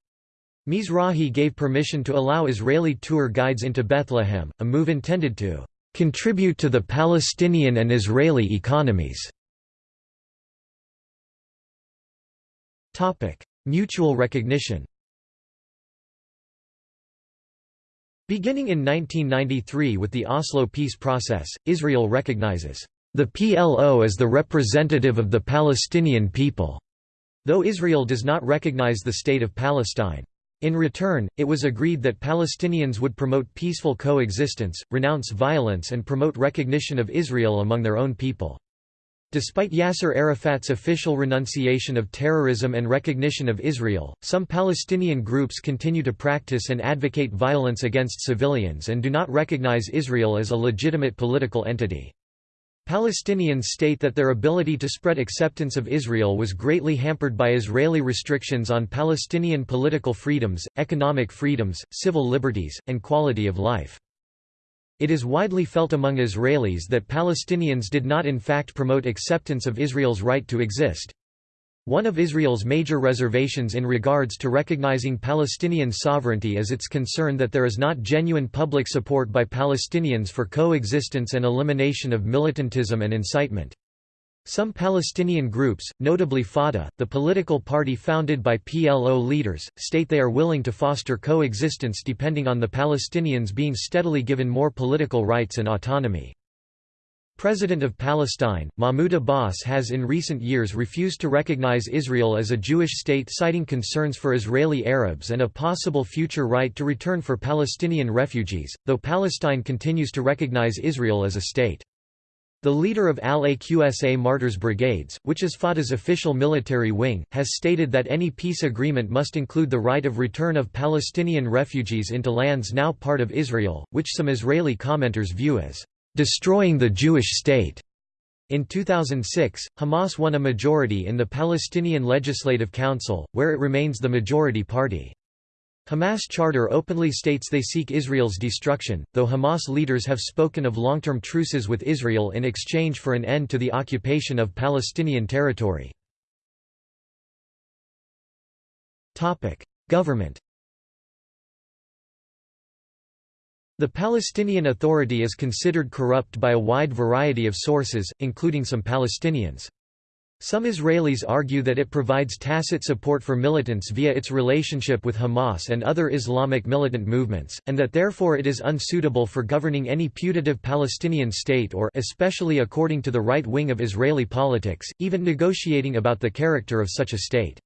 Mizrahi gave permission to allow Israeli tour guides into Bethlehem, a move intended to contribute to the Palestinian and Israeli economies. Mutual recognition Beginning in 1993 with the Oslo peace process, Israel recognizes the PLO as the representative of the Palestinian people, though Israel does not recognize the State of Palestine. In return, it was agreed that Palestinians would promote peaceful coexistence, renounce violence and promote recognition of Israel among their own people. Despite Yasser Arafat's official renunciation of terrorism and recognition of Israel, some Palestinian groups continue to practice and advocate violence against civilians and do not recognize Israel as a legitimate political entity. Palestinians state that their ability to spread acceptance of Israel was greatly hampered by Israeli restrictions on Palestinian political freedoms, economic freedoms, civil liberties, and quality of life. It is widely felt among Israelis that Palestinians did not in fact promote acceptance of Israel's right to exist. One of Israel's major reservations in regards to recognizing Palestinian sovereignty is its concern that there is not genuine public support by Palestinians for coexistence and elimination of militantism and incitement. Some Palestinian groups, notably Fatah, the political party founded by PLO leaders, state they are willing to foster coexistence depending on the Palestinians being steadily given more political rights and autonomy. President of Palestine, Mahmoud Abbas has in recent years refused to recognize Israel as a Jewish state citing concerns for Israeli Arabs and a possible future right to return for Palestinian refugees, though Palestine continues to recognize Israel as a state. The leader of Al-Aqsa Martyrs Brigades, which is Fatah's official military wing, has stated that any peace agreement must include the right of return of Palestinian refugees into lands now part of Israel, which some Israeli commenters view as destroying the Jewish state. In 2006, Hamas won a majority in the Palestinian Legislative Council, where it remains the majority party. Hamas charter openly states they seek Israel's destruction, though Hamas leaders have spoken of long-term truces with Israel in exchange for an end to the occupation of Palestinian territory. Government The Palestinian Authority is considered corrupt by a wide variety of sources, including some Palestinians. Some Israelis argue that it provides tacit support for militants via its relationship with Hamas and other Islamic militant movements, and that therefore it is unsuitable for governing any putative Palestinian state or especially according to the right wing of Israeli politics, even negotiating about the character of such a state.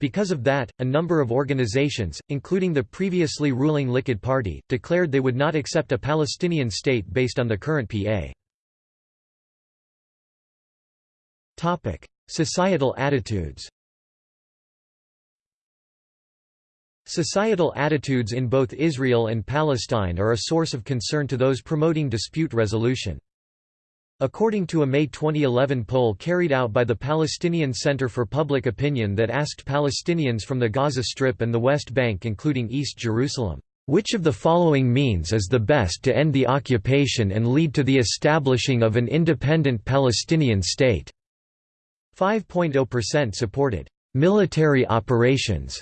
Because of that, a number of organizations, including the previously ruling Likud Party, declared they would not accept a Palestinian state based on the current PA. Topic: Societal attitudes. Societal attitudes in both Israel and Palestine are a source of concern to those promoting dispute resolution. According to a May 2011 poll carried out by the Palestinian Center for Public Opinion that asked Palestinians from the Gaza Strip and the West Bank including East Jerusalem, "...which of the following means is the best to end the occupation and lead to the establishing of an independent Palestinian state?" 5.0% supported military operations.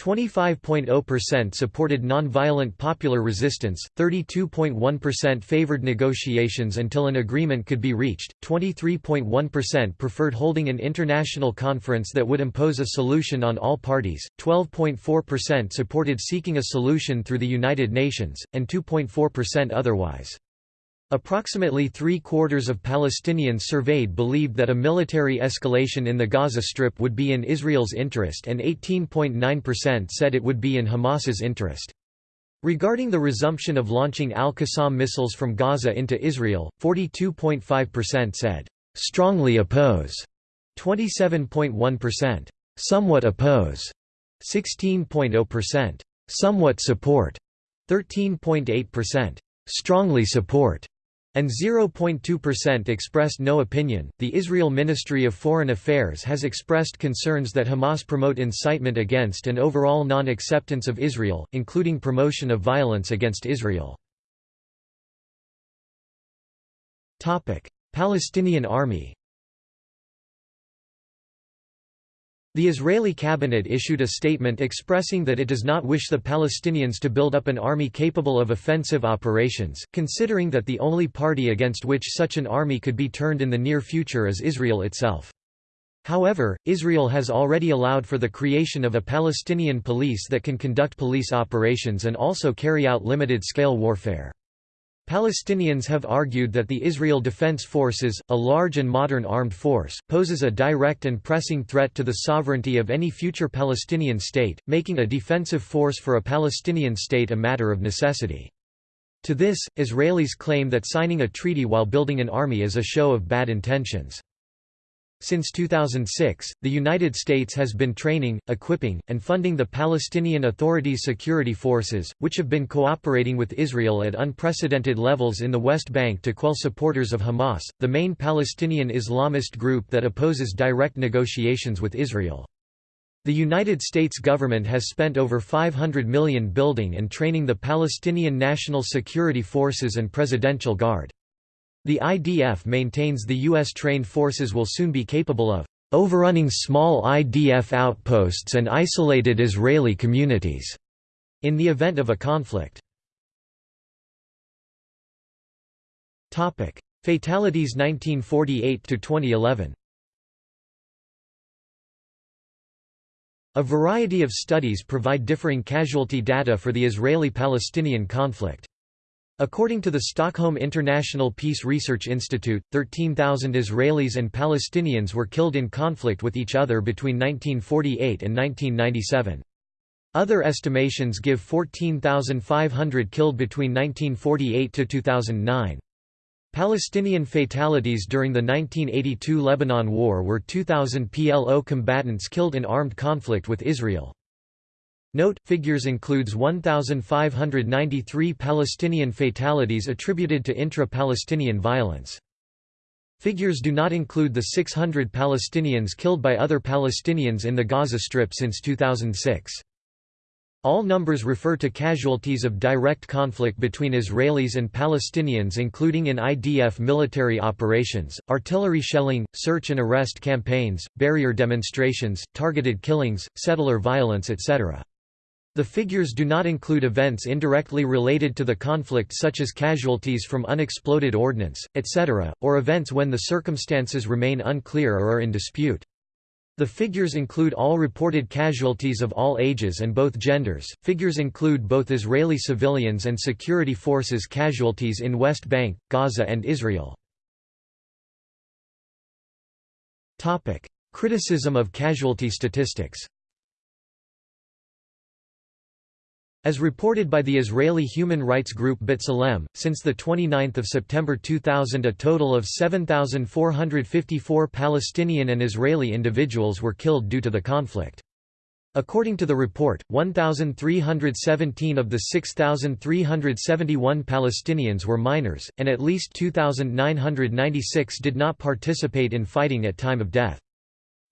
25.0% supported nonviolent popular resistance, 32.1% favored negotiations until an agreement could be reached, 23.1% preferred holding an international conference that would impose a solution on all parties, 12.4% supported seeking a solution through the United Nations, and 2.4% otherwise. Approximately three-quarters of Palestinians surveyed believed that a military escalation in the Gaza Strip would be in Israel's interest and 18.9% said it would be in Hamas's interest. Regarding the resumption of launching Al-Qassam missiles from Gaza into Israel, 42.5% said, "...strongly oppose", 27.1%, "...somewhat oppose", 16.0%, "...somewhat support", 13.8%, "...strongly support", and 0.2% expressed no opinion. The Israel Ministry of Foreign Affairs has expressed concerns that Hamas promote incitement against and overall non acceptance of Israel, including promotion of violence against Israel. Palestinian Army The Israeli cabinet issued a statement expressing that it does not wish the Palestinians to build up an army capable of offensive operations, considering that the only party against which such an army could be turned in the near future is Israel itself. However, Israel has already allowed for the creation of a Palestinian police that can conduct police operations and also carry out limited-scale warfare. Palestinians have argued that the Israel Defense Forces, a large and modern armed force, poses a direct and pressing threat to the sovereignty of any future Palestinian state, making a defensive force for a Palestinian state a matter of necessity. To this, Israelis claim that signing a treaty while building an army is a show of bad intentions. Since 2006, the United States has been training, equipping, and funding the Palestinian Authority's security forces, which have been cooperating with Israel at unprecedented levels in the West Bank to quell supporters of Hamas, the main Palestinian Islamist group that opposes direct negotiations with Israel. The United States government has spent over 500 million building and training the Palestinian National Security Forces and Presidential Guard. The IDF maintains the U.S. trained forces will soon be capable of overrunning small IDF outposts and isolated Israeli communities in the event of a conflict. Fatalities 1948 to 2011 A variety of studies provide differing casualty data for the Israeli-Palestinian conflict. According to the Stockholm International Peace Research Institute, 13,000 Israelis and Palestinians were killed in conflict with each other between 1948 and 1997. Other estimations give 14,500 killed between 1948 to 2009. Palestinian fatalities during the 1982 Lebanon War were 2,000 PLO combatants killed in armed conflict with Israel. Note, figures includes 1,593 Palestinian fatalities attributed to intra-Palestinian violence. Figures do not include the 600 Palestinians killed by other Palestinians in the Gaza Strip since 2006. All numbers refer to casualties of direct conflict between Israelis and Palestinians including in IDF military operations, artillery shelling, search and arrest campaigns, barrier demonstrations, targeted killings, settler violence etc. The figures do not include events indirectly related to the conflict such as casualties from unexploded ordnance, etc., or events when the circumstances remain unclear or are in dispute. The figures include all reported casualties of all ages and both genders. Figures include both Israeli civilians and security forces casualties in West Bank, Gaza, and Israel. Topic: Criticism of casualty statistics. As reported by the Israeli human rights group B'Tselem, since 29 September 2000 a total of 7,454 Palestinian and Israeli individuals were killed due to the conflict. According to the report, 1,317 of the 6,371 Palestinians were minors, and at least 2,996 did not participate in fighting at time of death.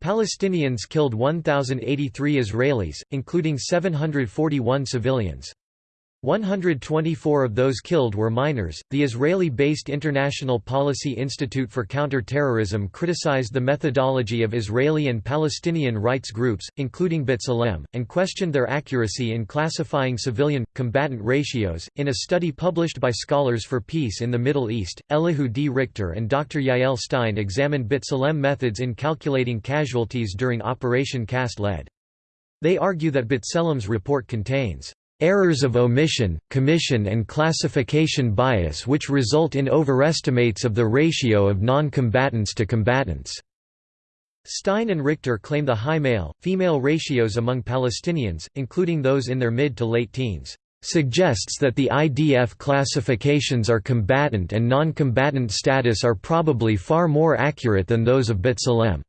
Palestinians killed 1,083 Israelis, including 741 civilians. 124 of those killed were minors. The Israeli based International Policy Institute for Counter-Terrorism criticized the methodology of Israeli and Palestinian rights groups, including B'Tselem, and questioned their accuracy in classifying civilian combatant ratios. In a study published by Scholars for Peace in the Middle East, Elihu D. Richter and Dr. Yael Stein examined B'Tselem methods in calculating casualties during Operation Cast Lead. They argue that B'Tselem's report contains errors of omission, commission and classification bias which result in overestimates of the ratio of non-combatants to combatants." Stein and Richter claim the high male-female ratios among Palestinians, including those in their mid to late teens, "...suggests that the IDF classifications are combatant and non-combatant status are probably far more accurate than those of B'Tselem."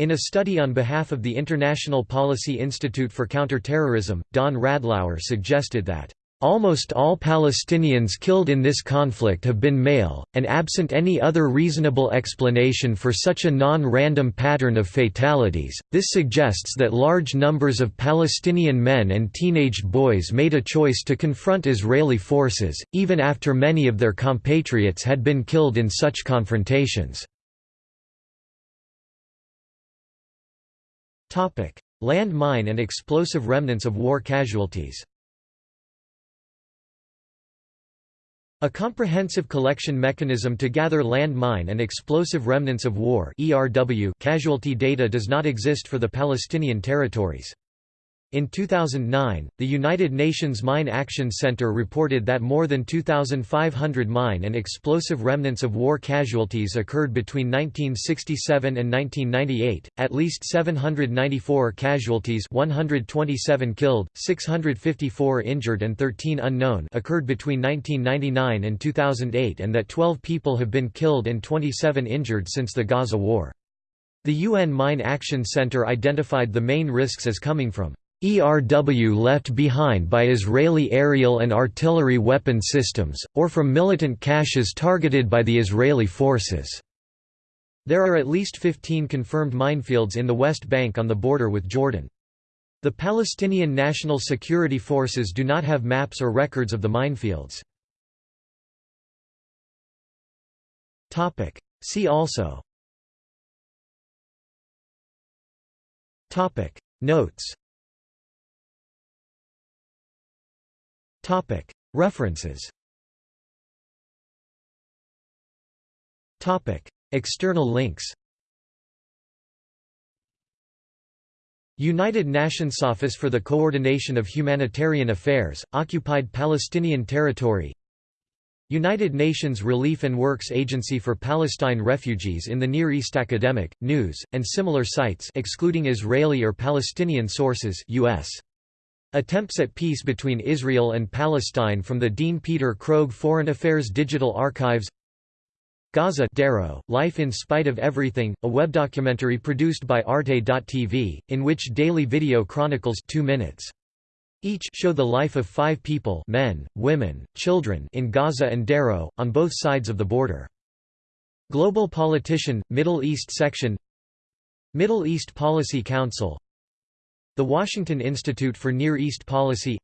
In a study on behalf of the International Policy Institute for Counterterrorism, Don Radlauer suggested that Almost all Palestinians killed in this conflict have been male, and absent any other reasonable explanation for such a non-random pattern of fatalities, this suggests that large numbers of Palestinian men and teenaged boys made a choice to confront Israeli forces, even after many of their compatriots had been killed in such confrontations. Land mine and explosive remnants of war casualties A comprehensive collection mechanism to gather land mine and explosive remnants of war casualty data does not exist for the Palestinian territories. In 2009, the United Nations Mine Action Center reported that more than 2,500 mine and explosive remnants of war casualties occurred between 1967 and 1998, at least 794 casualties 127 killed, 654 injured and 13 unknown occurred between 1999 and 2008 and that 12 people have been killed and 27 injured since the Gaza War. The UN Mine Action Center identified the main risks as coming from ERW left behind by Israeli aerial and artillery weapon systems, or from militant caches targeted by the Israeli forces. There are at least 15 confirmed minefields in the West Bank on the border with Jordan. The Palestinian National Security Forces do not have maps or records of the minefields. See also Notes References. External links. United Nations Office for the Coordination of Humanitarian Affairs, Occupied Palestinian Territory. United Nations Relief and Works Agency for Palestine Refugees in the Near East Academic, News, and similar sites excluding Israeli or Palestinian sources US. Attempts at Peace Between Israel and Palestine from the Dean Peter Krogh Foreign Affairs Digital Archives Gaza Sderot, Life in Spite of Everything, a web documentary produced by Arte.tv, in which daily video chronicles two minutes. Each show the life of five people men, women, children in Gaza and Sderot, on both sides of the border. Global Politician, Middle East Section Middle East Policy Council the Washington Institute for Near East Policy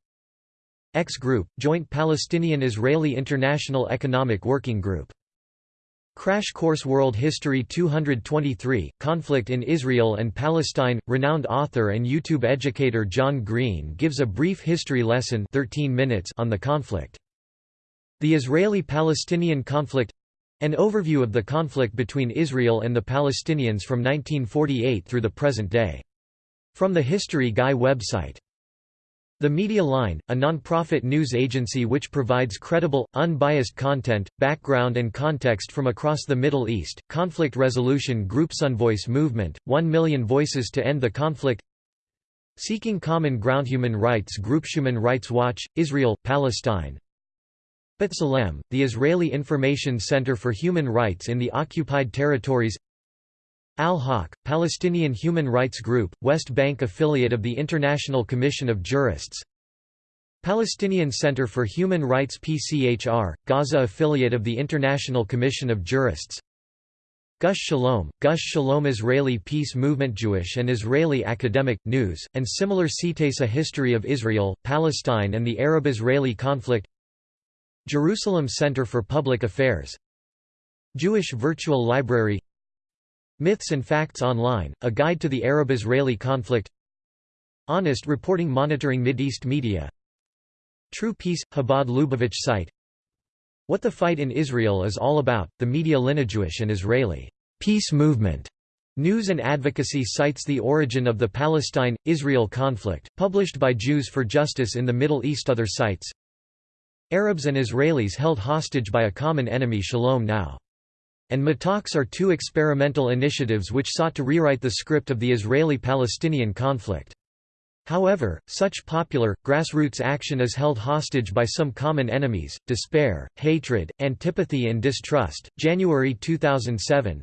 Aix Group, Joint Palestinian-Israeli International Economic Working Group Crash Course World History 223, Conflict in Israel and Palestine. Renowned author and YouTube educator John Green gives a brief history lesson 13 minutes on the conflict. The Israeli-Palestinian conflict an overview of the conflict between Israel and the Palestinians from 1948 through the present day. From the History Guy website. The Media Line, a non-profit news agency which provides credible, unbiased content, background and context from across the Middle East, conflict resolution group OneVoice Movement, 1 million voices to end the conflict. Seeking Common Ground Human Rights Group Human Rights Watch, Israel, Palestine. B'Tselem, the Israeli Information Center for Human Rights in the Occupied Territories Al-Haq, Palestinian Human Rights Group, West Bank affiliate of the International Commission of Jurists. Palestinian Center for Human Rights PCHR, Gaza affiliate of the International Commission of Jurists. Gush Shalom, Gush Shalom Israeli Peace Movement Jewish and Israeli Academic, News, and similar sites History of Israel, Palestine and the Arab-Israeli conflict. Jerusalem Center for Public Affairs. Jewish Virtual Library Myths and Facts Online, A Guide to the Arab-Israeli Conflict. Honest Reporting Monitoring Mideast Media. True Peace – Chabad Lubavitch site. What the Fight in Israel is All About, the Media Jewish and Israeli peace movement. News and advocacy sites the origin of the Palestine-Israel conflict, published by Jews for Justice in the Middle East. Other sites Arabs and Israelis held hostage by a common enemy. Shalom Now and Matalks are two experimental initiatives which sought to rewrite the script of the Israeli-Palestinian conflict. However, such popular, grassroots action is held hostage by some common enemies, despair, hatred, antipathy and distrust. January 2007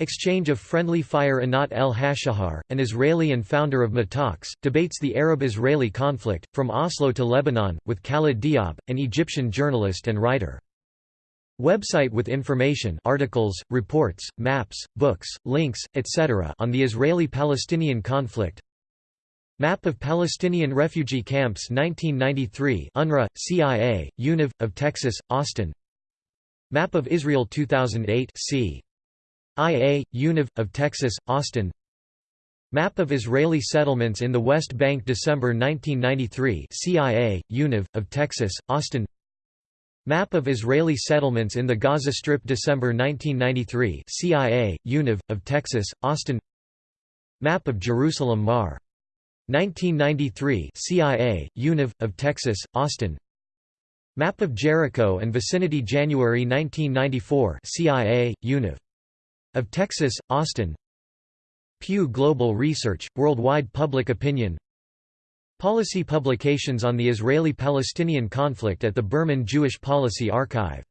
Exchange of friendly fire Anat El Hashahar, an Israeli and founder of Matalks, debates the Arab-Israeli conflict, from Oslo to Lebanon, with Khaled Diab, an Egyptian journalist and writer. Website with information articles, reports, maps, books, links, etc. on the Israeli-Palestinian conflict Map of Palestinian refugee camps 1993 UNRWA, CIA, UNIV, of Texas, Austin Map of Israel 2008 C. IA, UNIV, of Texas, Austin Map of Israeli settlements in the West Bank December 1993 CIA, UNIV, of Texas, Austin Map of Israeli settlements in the Gaza Strip December 1993 CIA, UNIV, of Texas, Austin Map of Jerusalem Mar. 1993 CIA, UNIV, of Texas, Austin Map of Jericho and vicinity January 1994 CIA, UNIV. Of Texas, Austin Pew Global Research, Worldwide Public Opinion Policy publications on the Israeli-Palestinian conflict at the Berman Jewish Policy Archive